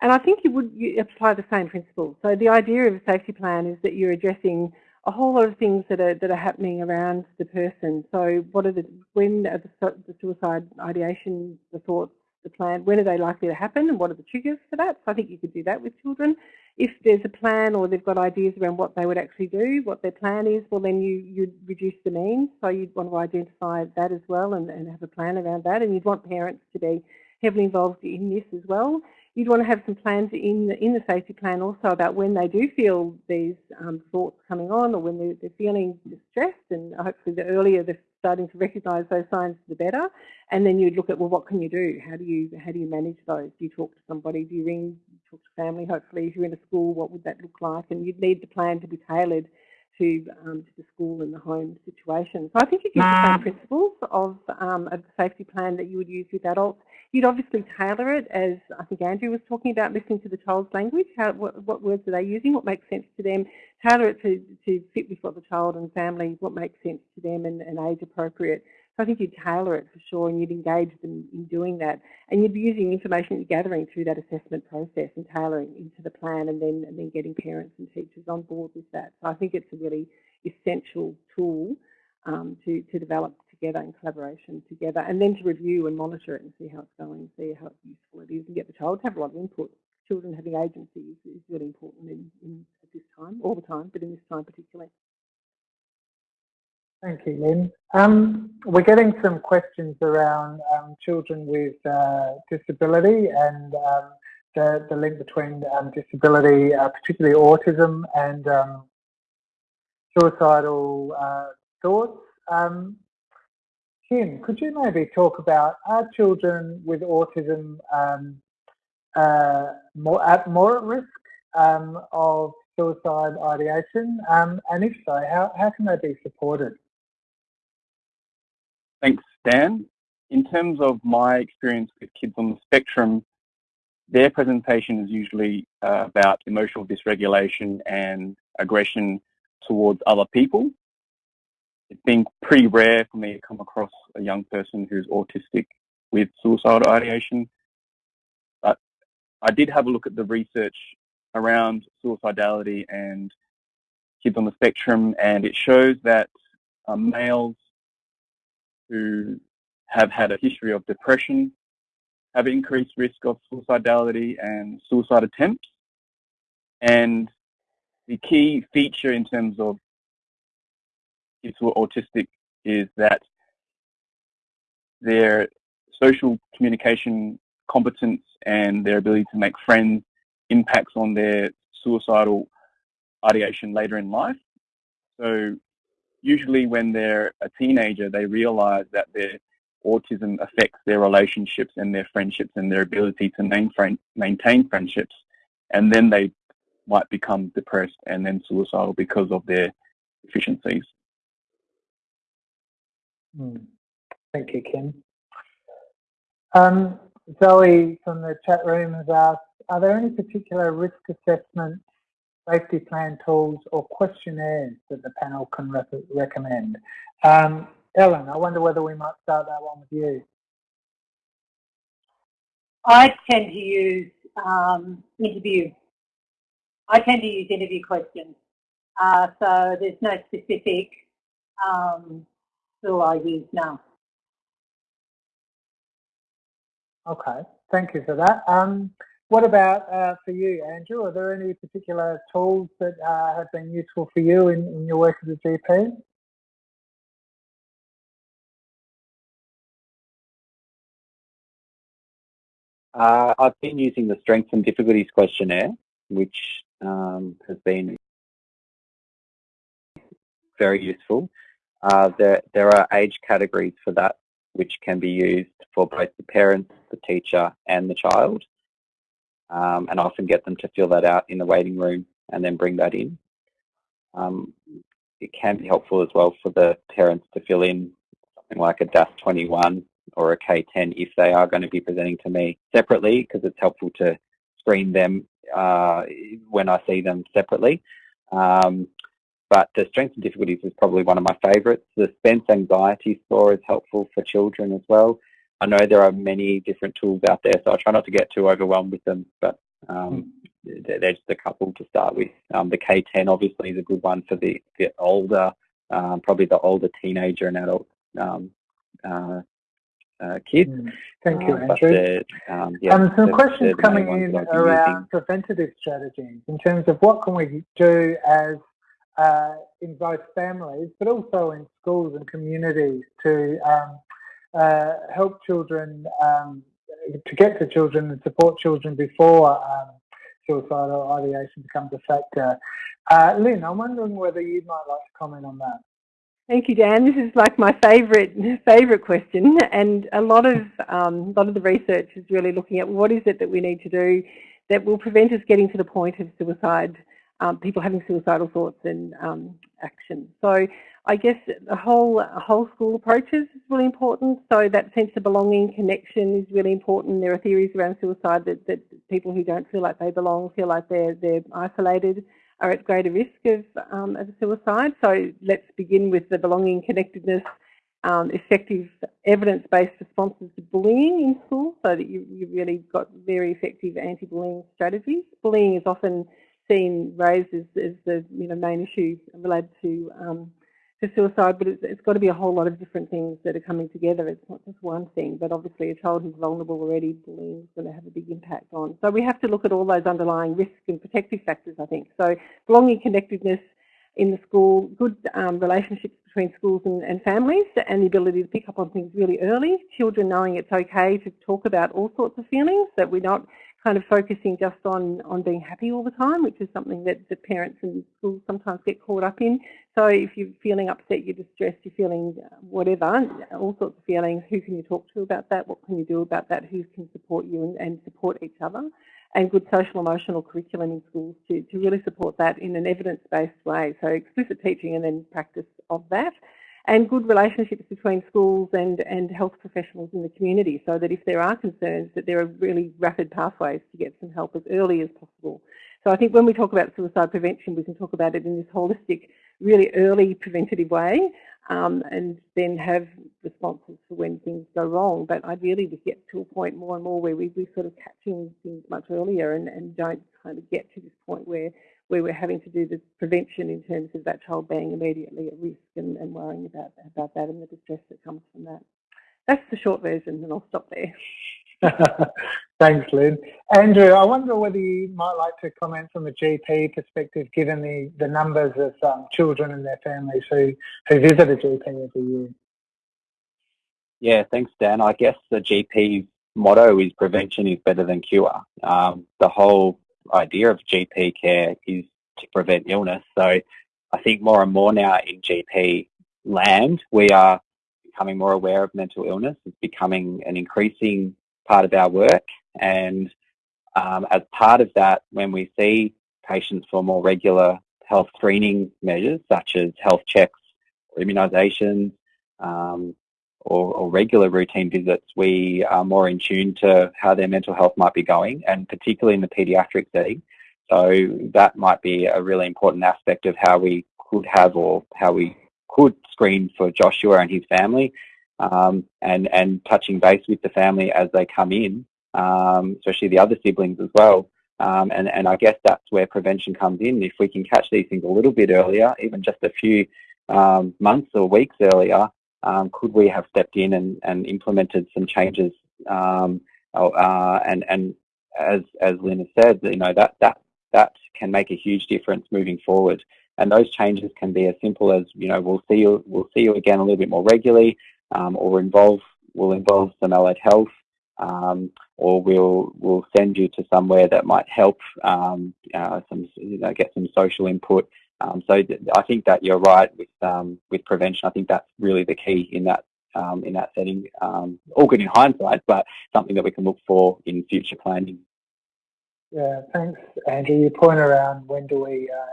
And I think you would you apply the same principle. So the idea of a safety plan is that you're addressing a whole lot of things that are that are happening around the person. So what are the when are the, the suicide ideation, the thoughts, the plan, when are they likely to happen and what are the triggers for that? So I think you could do that with children. If there's a plan or they've got ideas around what they would actually do, what their plan is, well then you, you'd reduce the means. So you'd want to identify that as well and, and have a plan around that. And you'd want parents to be heavily involved in this as well. You'd want to have some plans in the, in the safety plan also about when they do feel these um, thoughts coming on or when they're, they're, feeling distressed and hopefully the earlier they're starting to recognise those signs the better. And then you'd look at well what can you do? How do you how do you manage those? Do you talk to somebody? Do you ring talk to family hopefully if you're in a school what would that look like? And you'd need the plan to be tailored to, um, to the school and the home situation. So I think it gives the same principles of um, a safety plan that you would use with adults. You'd obviously tailor it as I think Andrew was talking about, listening to the child's language, how, what, what words are they using, what makes sense to them, tailor it to, to fit with what the child and family, what makes sense to them and, and age appropriate. So I think you'd tailor it for sure and you'd engage them in doing that. And you'd be using information you're gathering through that assessment process and tailoring into the plan and then, and then getting parents and teachers on board with that. So I think it's a really essential tool um, to, to develop together in collaboration together and then to review and monitor it and see how it's going, see how useful it is and get the child to have a lot of input. Children having agency is, is really important in, in, at this time, all the time, but in this time particularly. Thank you, Lynn. Um, we're getting some questions around um, children with uh, disability and um, the, the, link between um, disability, uh, particularly autism and um, suicidal uh, thoughts. Um, Kim, could you maybe talk about are children with autism uh, more at more at risk of suicide ideation? and if so, how, how can they be supported? Thanks, Dan. In terms of my experience with kids on the spectrum, their presentation is usually uh, about emotional dysregulation and aggression towards other people. It's been pretty rare for me to come across a young person who's autistic with suicidal ideation. But I did have a look at the research around suicidality and kids on the spectrum, and it shows that uh, males who have had a history of depression have increased risk of suicidality and suicide attempts. And the key feature in terms of kids who are autistic is that their social communication competence and their ability to make friends impacts on their suicidal ideation later in life. So usually when they're a teenager, they realize that their autism affects their relationships and their friendships and their ability to maintain friendships. And then they might become depressed and then suicidal because of their deficiencies. Mm. Thank you, Kim. Um, Zoe from the chat room has asked, are there any particular risk assessments safety plan tools or questionnaires that the panel can re recommend. Um, Ellen, I wonder whether we might start that one with you. I tend to use um, interview. I tend to use interview questions. Uh, so there's no specific um, tool I use now. Okay, thank you for that. Um, what about uh, for you, Andrew? Are there any particular tools that uh, have been useful for you in, in your work as a GP? Uh, I've been using the Strengths and Difficulties questionnaire, which um, has been very useful. Uh, there, there are age categories for that, which can be used for both the parents, the teacher, and the child. Um, and I often get them to fill that out in the waiting room and then bring that in. Um, it can be helpful as well for the parents to fill in something like a DASS 21 or a K10 if they are going to be presenting to me separately because it's helpful to screen them uh, when I see them separately. Um, but the strengths and difficulties is probably one of my favourites. The Spence anxiety score is helpful for children as well. I know there are many different tools out there, so I try not to get too overwhelmed with them, but um, they're just a couple to start with. Um, the K10 obviously is a good one for the, the older, um, probably the older teenager and adult um, uh, uh, kids. Mm, thank you, uh, Andrew. Um, yeah, um, some the, questions the coming in around preventative strategies in terms of what can we do as uh, in both families, but also in schools and communities to um, uh, help children, um, to get to children and support children before um, suicidal ideation becomes a factor. Uh, Lynn, I'm wondering whether you might like to comment on that. Thank you, Dan. This is like my favourite favourite question, and a lot of um, a lot of the research is really looking at what is it that we need to do that will prevent us getting to the point of suicide, um, people having suicidal thoughts and um, action. So I guess the whole whole school approaches is really important. So that sense of belonging, connection is really important. There are theories around suicide that, that people who don't feel like they belong feel like they're they're isolated are at greater risk of, um, of suicide. So let's begin with the belonging, connectedness, um, effective evidence-based responses to bullying in school so that you, you really got very effective anti-bullying strategies. Bullying is often seen raised as, as the you know, main issue related to um, to suicide, but it's, it's got to be a whole lot of different things that are coming together. It's not just one thing, but obviously a child who's vulnerable already, bullying is going to have a big impact on. So we have to look at all those underlying risk and protective factors, I think. So belonging, connectedness in the school, good um, relationships between schools and, and families, and the ability to pick up on things really early. Children knowing it's okay to talk about all sorts of feelings, that we're not kind of focusing just on, on being happy all the time, which is something that the parents and schools sometimes get caught up in. So if you're feeling upset, you're distressed, you're feeling uh, whatever, all sorts of feelings, who can you talk to about that? What can you do about that? Who can support you and, and support each other? And good social emotional curriculum in schools to, to really support that in an evidence-based way. So explicit teaching and then practice of that and good relationships between schools and, and health professionals in the community so that if there are concerns that there are really rapid pathways to get some help as early as possible. So I think when we talk about suicide prevention, we can talk about it in this holistic, really early preventative way um, and then have responses for when things go wrong. But ideally we get to a point more and more where we, we're sort of catching things much earlier and, and don't kind of get to this point where where we're having to do the prevention in terms of that child being immediately at risk and, and worrying about, about that and the distress that comes from that. That's the short version and I'll stop there. Thanks, Lynn. Andrew, I wonder whether you might like to comment from a GP perspective, given the, the numbers of um, children and their families who, who visit a GP every year. Yeah, thanks, Dan. I guess the GP's motto is prevention is better than cure. Um, the whole idea of GP care is to prevent illness. So I think more and more now in GP land, we are becoming more aware of mental illness. It's becoming an increasing part of our work. And um, as part of that, when we see patients for more regular health screening measures, such as health checks or immunisations, um, or, or, regular routine visits, we are more in tune to how their mental health might be going, and particularly in the paediatric setting. So that might be a really important aspect of how we could have or how we could screen for Joshua and his family, um, and and touching base with the family as they come in, um, especially the other siblings as well. Um, and and I guess that's where prevention comes in. If we can catch these things a little bit earlier, even just a few um, months or weeks earlier, um, could we have stepped in and, and implemented some changes um, uh, and, and as as Lynn said, you know that that that can make a huge difference moving forward. And those changes can be as simple as you know we'll see you we'll see you again a little bit more regularly, um, or involve will involve some allied health, um, or we'll we'll send you to somewhere that might help um, uh, some you know get some social input. Um, so I think that you're right with um, with prevention. I think that's really the key in that um, in that setting. Um, all good in hindsight, but something that we can look for in future planning. Yeah, thanks, Andrew. Your point around when do we uh,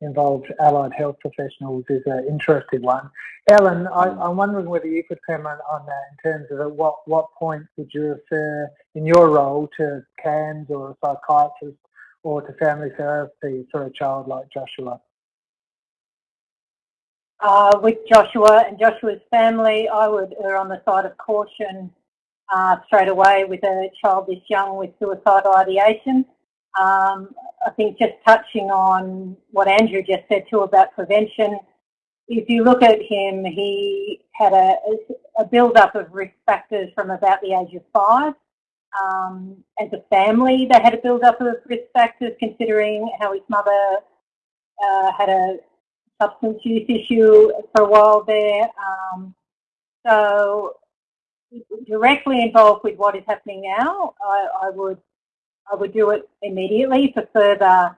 involve allied health professionals is an interesting one. Ellen, I, am mm. wondering whether you could comment on that in terms of at what, what point would you refer in your role to CAMHS or a psychiatrist or to family therapy for a child like Joshua? Uh, with Joshua and Joshua's family, I would err on the side of caution uh, straight away with a child this young with suicidal ideation. Um, I think just touching on what Andrew just said too about prevention, if you look at him, he had a, a build-up of risk factors from about the age of five. Um, as a family, they had a build-up of risk factors considering how his mother uh, had a substance use issue for a while there. Um, so directly involved with what is happening now, I, I, would I would do it immediately for further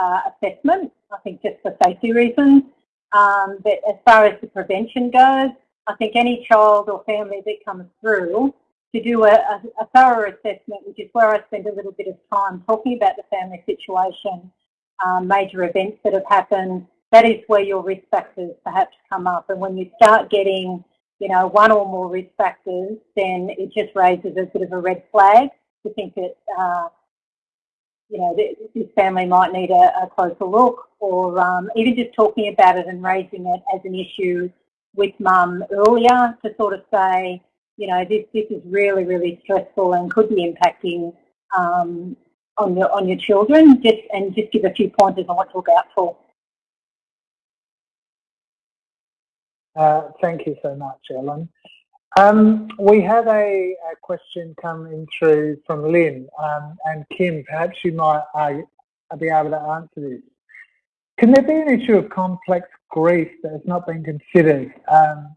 uh, assessment. I think just for safety reasons. Um, but as far as the prevention goes, I think any child or family that comes through to do a, a, a thorough assessment, which is where I spend a little bit of time talking about the family situation, um, major events that have happened, that is where your risk factors perhaps come up. And when you start getting, you know, one or more risk factors, then it just raises a bit of a red flag to think that, uh, you know, this family might need a, a closer look or um, even just talking about it and raising it as an issue with mum earlier to sort of say, you know, this, this is really, really stressful and could be impacting um, on your on your children. Just and just give a few pointers on what to look out for. Uh, thank you so much, Ellen. Um, we have a, a, question coming through from Lynn um, and Kim. Perhaps you might uh, be able to answer this. Can there be an issue of complex grief that has not been considered? Um,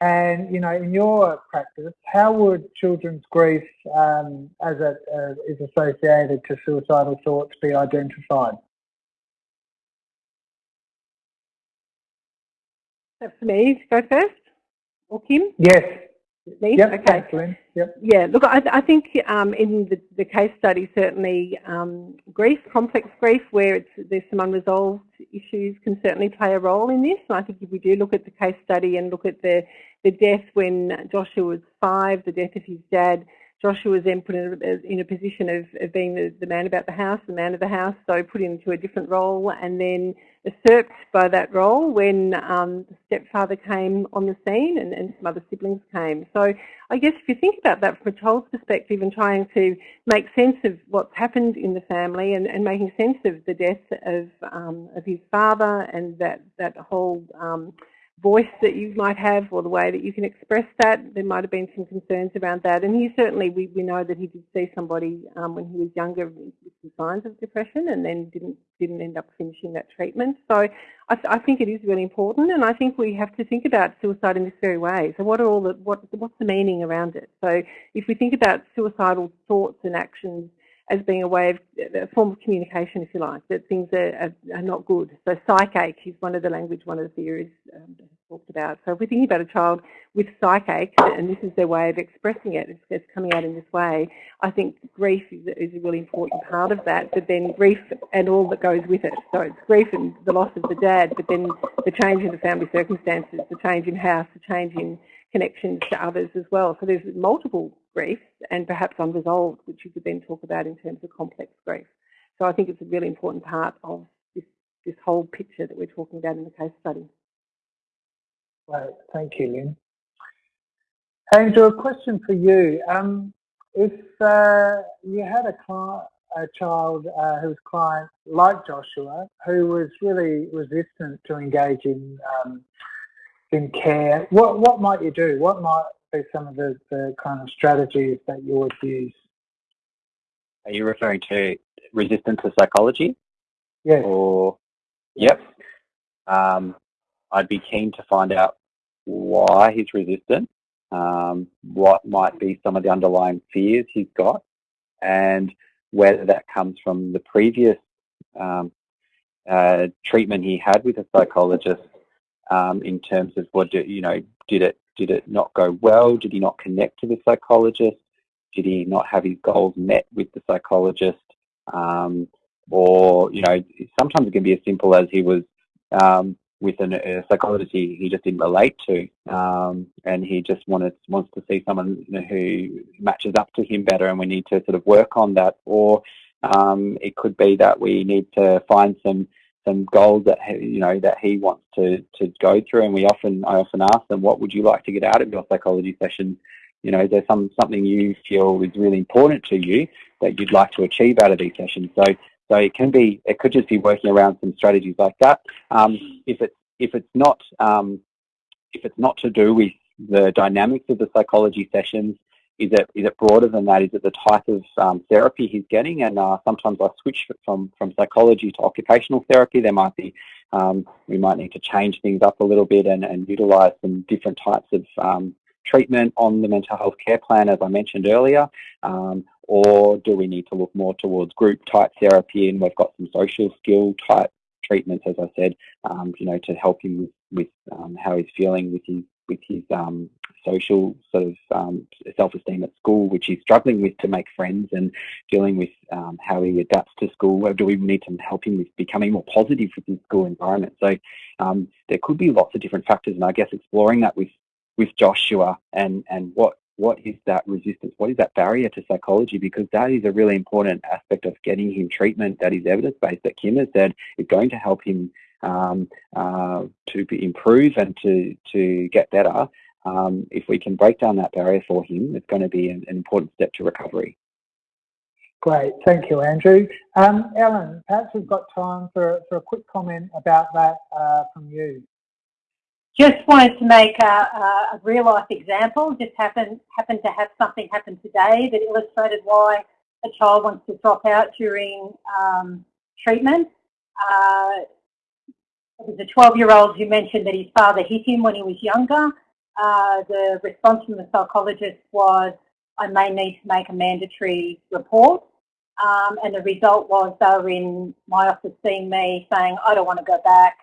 and you know, in your practice, how would children's grief, um, as it uh, is associated to suicidal thoughts, be identified? That's for me to go first, or Kim? Yes. Me? Yep, okay. Excellent. Yep. Yeah, look, I, I think um, in the, the, case study, certainly um, grief, complex grief, where it's there's some unresolved issues can certainly play a role in this. And I think if we do look at the case study and look at the, the death when Joshua was five, the death of his dad, Joshua was then put in a, in a position of, of being the, the, man about the house, the man of the house, so put into a different role and then usurped by that role when um, the stepfather came on the scene and, and some other siblings came. So I guess if you think about that from a child's perspective and trying to make sense of what's happened in the family and, and making sense of the death of, um, of his father and that, that whole um, voice that you might have or the way that you can express that. There might have been some concerns around that. And he certainly, we, we know that he did see somebody um, when he was younger with some signs of depression and then didn't didn't end up finishing that treatment. So I, th I, think it is really important and I think we have to think about suicide in this very way. So what are all the, what, what's the meaning around it? So if we think about suicidal thoughts and actions as being a way of a form of communication, if you like, that things are, are, are not good. So psychache is one of the language, one of the theories um, talked about. So if we're thinking about a child with psychache, and this is their way of expressing it, it's, it's coming out in this way, I think grief is, is, a really important part of that, but then grief and all that goes with it. So it's grief and the loss of the dad, but then the change in the family circumstances, the change in house, the change in connections to others as well. So there's multiple griefs and perhaps unresolved, which you could then talk about in terms of complex grief. So I think it's a really important part of this, this whole picture that we're talking about in the case study. Right, thank you, Lynn. Andrew, a question for you. Um, if uh, you had a, client, a child uh, who was client like Joshua, who was really resistant to engage in um, in care, what what might you do? What might be some of the, the kind of strategies that you would use? Are you referring to resistance to psychology? Yes. Or, yep. Um, I'd be keen to find out why he's resistant, um, what might be some of the underlying fears he's got, and whether that comes from the previous um, uh, treatment he had with a psychologist um, in terms of what do, you know did it did it not go well? Did he not connect to the psychologist? Did he not have his goals met with the psychologist? Um, or you know sometimes it can be as simple as he was um, with an, a psychologist he, he just didn't relate to, um, and he just wanted wants to see someone you know, who matches up to him better, and we need to sort of work on that. Or um, it could be that we need to find some some goals that you know that he wants to to go through, and we often I often ask them, what would you like to get out of your psychology session? You know, is there some something you feel is really important to you that you'd like to achieve out of these sessions? So so it can be, it could just be working around some strategies like that. Um, if it's if it's not um, if it's not to do with the dynamics of the psychology sessions, is it is it broader than that? Is it the type of um, therapy he's getting? And uh, sometimes I switch from from psychology to occupational therapy. There might be um, we might need to change things up a little bit and, and utilise some different types of um, treatment on the mental health care plan, as I mentioned earlier. Um, or do we need to look more towards group type therapy and we've got some social skill type treatments, as I said, um, you know, to help him with, with um, how he's feeling with his with his um, social sort of um, self-esteem at school, which he's struggling with to make friends and dealing with um, how he adapts to school. Do we need to help him with becoming more positive with his school environment? So um, there could be lots of different factors, and I guess exploring that with with Joshua and and what what is that resistance? What is that barrier to psychology? Because that is a really important aspect of getting him treatment that is evidence-based, that Kim has said is going to help him um, uh, to improve and to, to get better. Um, if we can break down that barrier for him, it's going to be an, an important step to recovery. Great, thank you, Andrew. Um, Ellen, perhaps we've got time for, for a quick comment about that uh, from you. Just wanted to make a, a real life example. Just happened happened to have something happen today that illustrated why a child wants to drop out during um, treatment. Uh, it was a 12-year-old who mentioned that his father hit him when he was younger. Uh, the response from the psychologist was, I may need to make a mandatory report. Um, and the result was they were in my office seeing me saying, I don't want to go back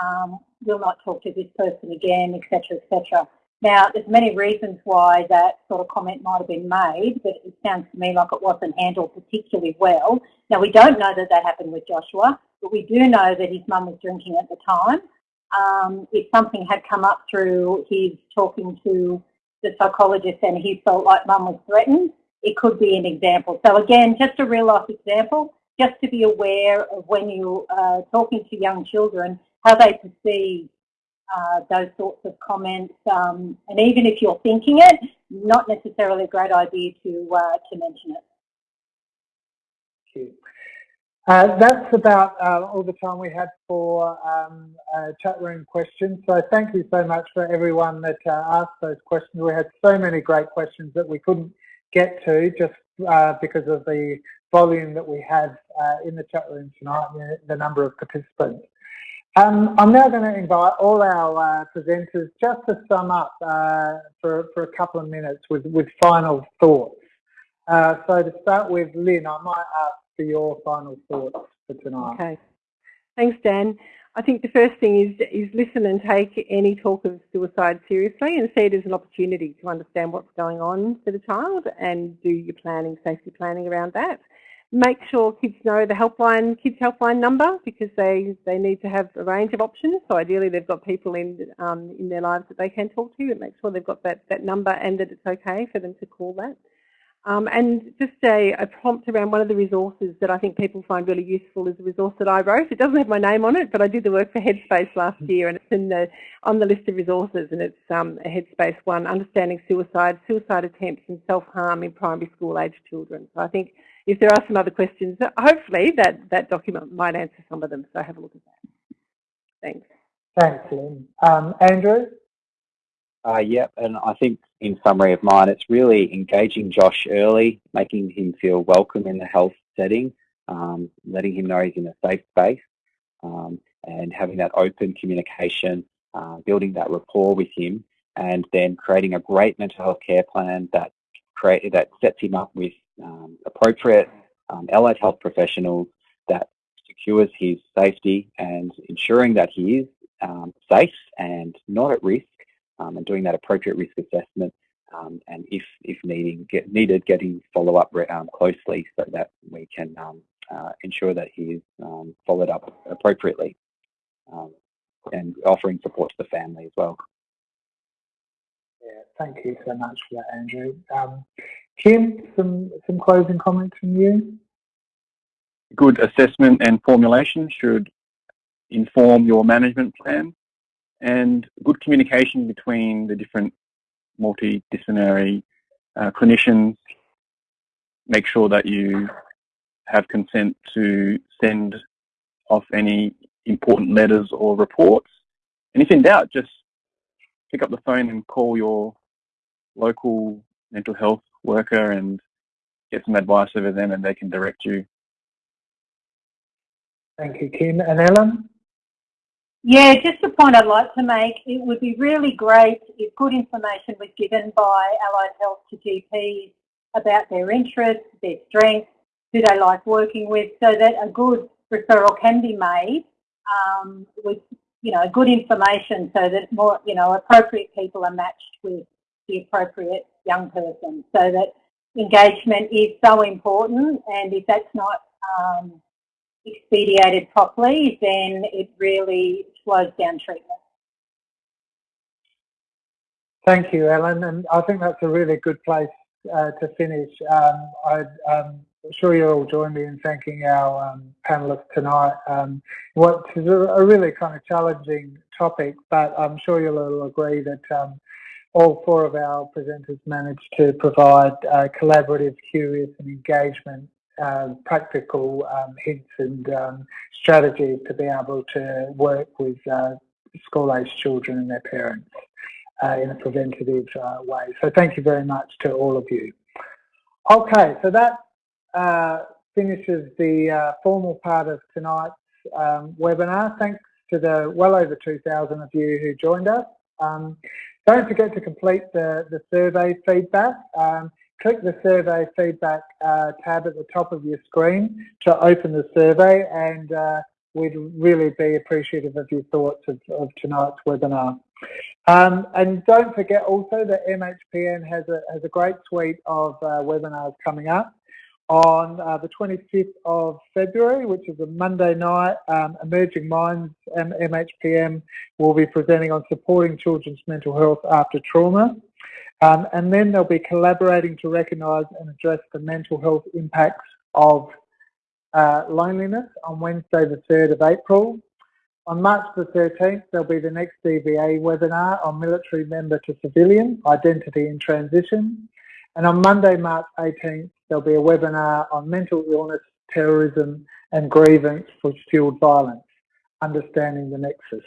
um, will not talk to this person again, etc., etc. Now, there's many reasons why that sort of comment might have been made, but it sounds to me like it wasn't handled particularly well. Now, we don't know that that happened with Joshua, but we do know that his mum was drinking at the time. Um, if something had come up through his talking to the psychologist and he felt like mum was threatened, it could be an example. So again, just a real life example, just to be aware of when you're uh, talking to young children, how they perceive uh, those sorts of comments. Um, and even if you're thinking it, not necessarily a great idea to, uh, to mention it. Thank you. Uh, that's about uh, all the time we had for um, uh, chat room questions. So thank you so much for everyone that uh, asked those questions. We had so many great questions that we couldn't get to just uh, because of the volume that we had in the chat room tonight, the number of participants. Um, I'm now going to invite all our presenters just to sum up for, for a couple of minutes with, with final thoughts. So to start with, Lynn, I might ask for your final thoughts for tonight. Okay. Thanks, Dan. I think the first thing is, is listen and take any talk of suicide seriously and see it as an opportunity to understand what's going on for the child and do your planning, safety planning around that make sure kids know the helpline, kids helpline number because they, they need to have a range of options. So ideally they've got people in, um, in their lives that they can talk to and make sure they've got that, that number and that it's okay for them to call that. Um, and just a, a, prompt around one of the resources that I think people find really useful is a resource that I wrote. It doesn't have my name on it, but I did the work for Headspace last mm. year and it's in the, on the list of resources and it's um, a Headspace one, Understanding Suicide, Suicide Attempts and Self-Harm in Primary School Age Children. So I think if there are some other questions, hopefully that, that document might answer some of them. So have a look at that. Thanks. Thanks, Lynn. Um, Andrew? Uh, yeah, and I think in summary of mine, it's really engaging Josh early, making him feel welcome in the health setting, um, letting him know he's in a safe space, um, and having that open communication, uh, building that rapport with him, and then creating a great mental health care plan that create that sets him up with um, appropriate um, allied health professionals that secures his safety and ensuring that he is um, safe and not at risk um, and doing that appropriate risk assessment um, and if, if needing, get, needed, getting follow-up um, closely so that we can um, uh, ensure that he is um, followed up appropriately and offering support to the family as well. Yeah, thank you so much for that, Andrew. Kim, some, some closing comments from you? Good assessment and formulation should inform your management plan and good communication between the different multidisciplinary uh, clinicians. Make sure that you have consent to send off any important letters or reports. And if in doubt, just pick up the phone and call your local mental health worker and get some advice over them and they can direct you. Thank you, Kim. And Ellen? Yeah, just a point I'd like to make, it would be really great if good information was given by Allied Health to GPs about their interests, their strengths, who they like working with, so that a good referral can be made um, with, you know, good information so that more, you know, appropriate people are matched with the appropriate young person. So that engagement is so important and if that's not um, expedited properly, then it really slows down treatment. Thank you, Ellen, and I think that's a really good place uh, to finish. Um, I, am um, sure you'll all join me in thanking our um, panellists tonight. Um, what is a, a, really kind of challenging topic, but I'm sure you'll all agree that um, all four of our presenters managed to provide uh, collaborative, curious and engagement um, practical um, hints and um, strategies to be able to work with uh, school-aged children and their parents uh, in a preventative uh, way. So thank you very much to all of you. Okay, so that uh, finishes the uh, formal part of tonight's um, webinar. Thanks to the well over 2,000 of you who joined us. Um, don't forget to complete the, the survey feedback. Click the survey feedback uh, tab at the top of your screen to open the survey and uh, we'd really be appreciative of your thoughts of, of tonight's webinar. Um, and don't forget also that MHPN has a, has a great suite of uh, webinars coming up. On uh, the 25th of February, which is a Monday night, um, Emerging Minds MHPN will be presenting on supporting children's mental health after trauma. Um, and then they'll be collaborating to recognise and address the mental health impacts of uh, loneliness on Wednesday the 3rd of April. On March the 13th, there'll be the next DVA webinar on military member to civilian, identity and transition. And on Monday, March 18th, there'll be a webinar on mental illness, terrorism and grievance for fueled violence, understanding the nexus.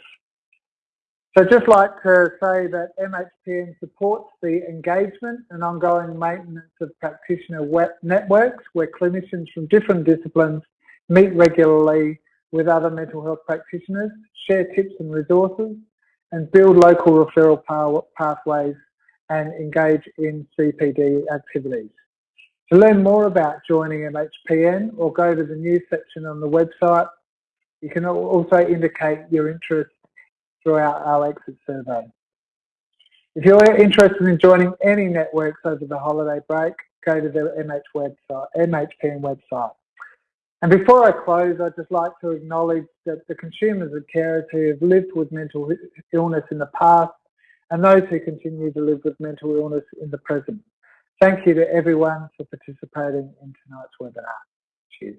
So just like to say that MHPN supports the engagement and ongoing maintenance of practitioner networks where clinicians from different disciplines meet regularly with other mental health practitioners, share tips and resources, and build local referral pathways and engage in CPD activities. To learn more about joining MHPN or go to the news section on the website, you can also indicate your interest throughout our exit survey. If you're interested in joining any networks over the holiday break, go to the MH website, MHPN website. And before I close, I'd just like to acknowledge that the consumers and carers who have lived with mental illness in the past and those who continue to live with mental illness in the present. Thank you to everyone for participating in tonight's webinar. Cheers.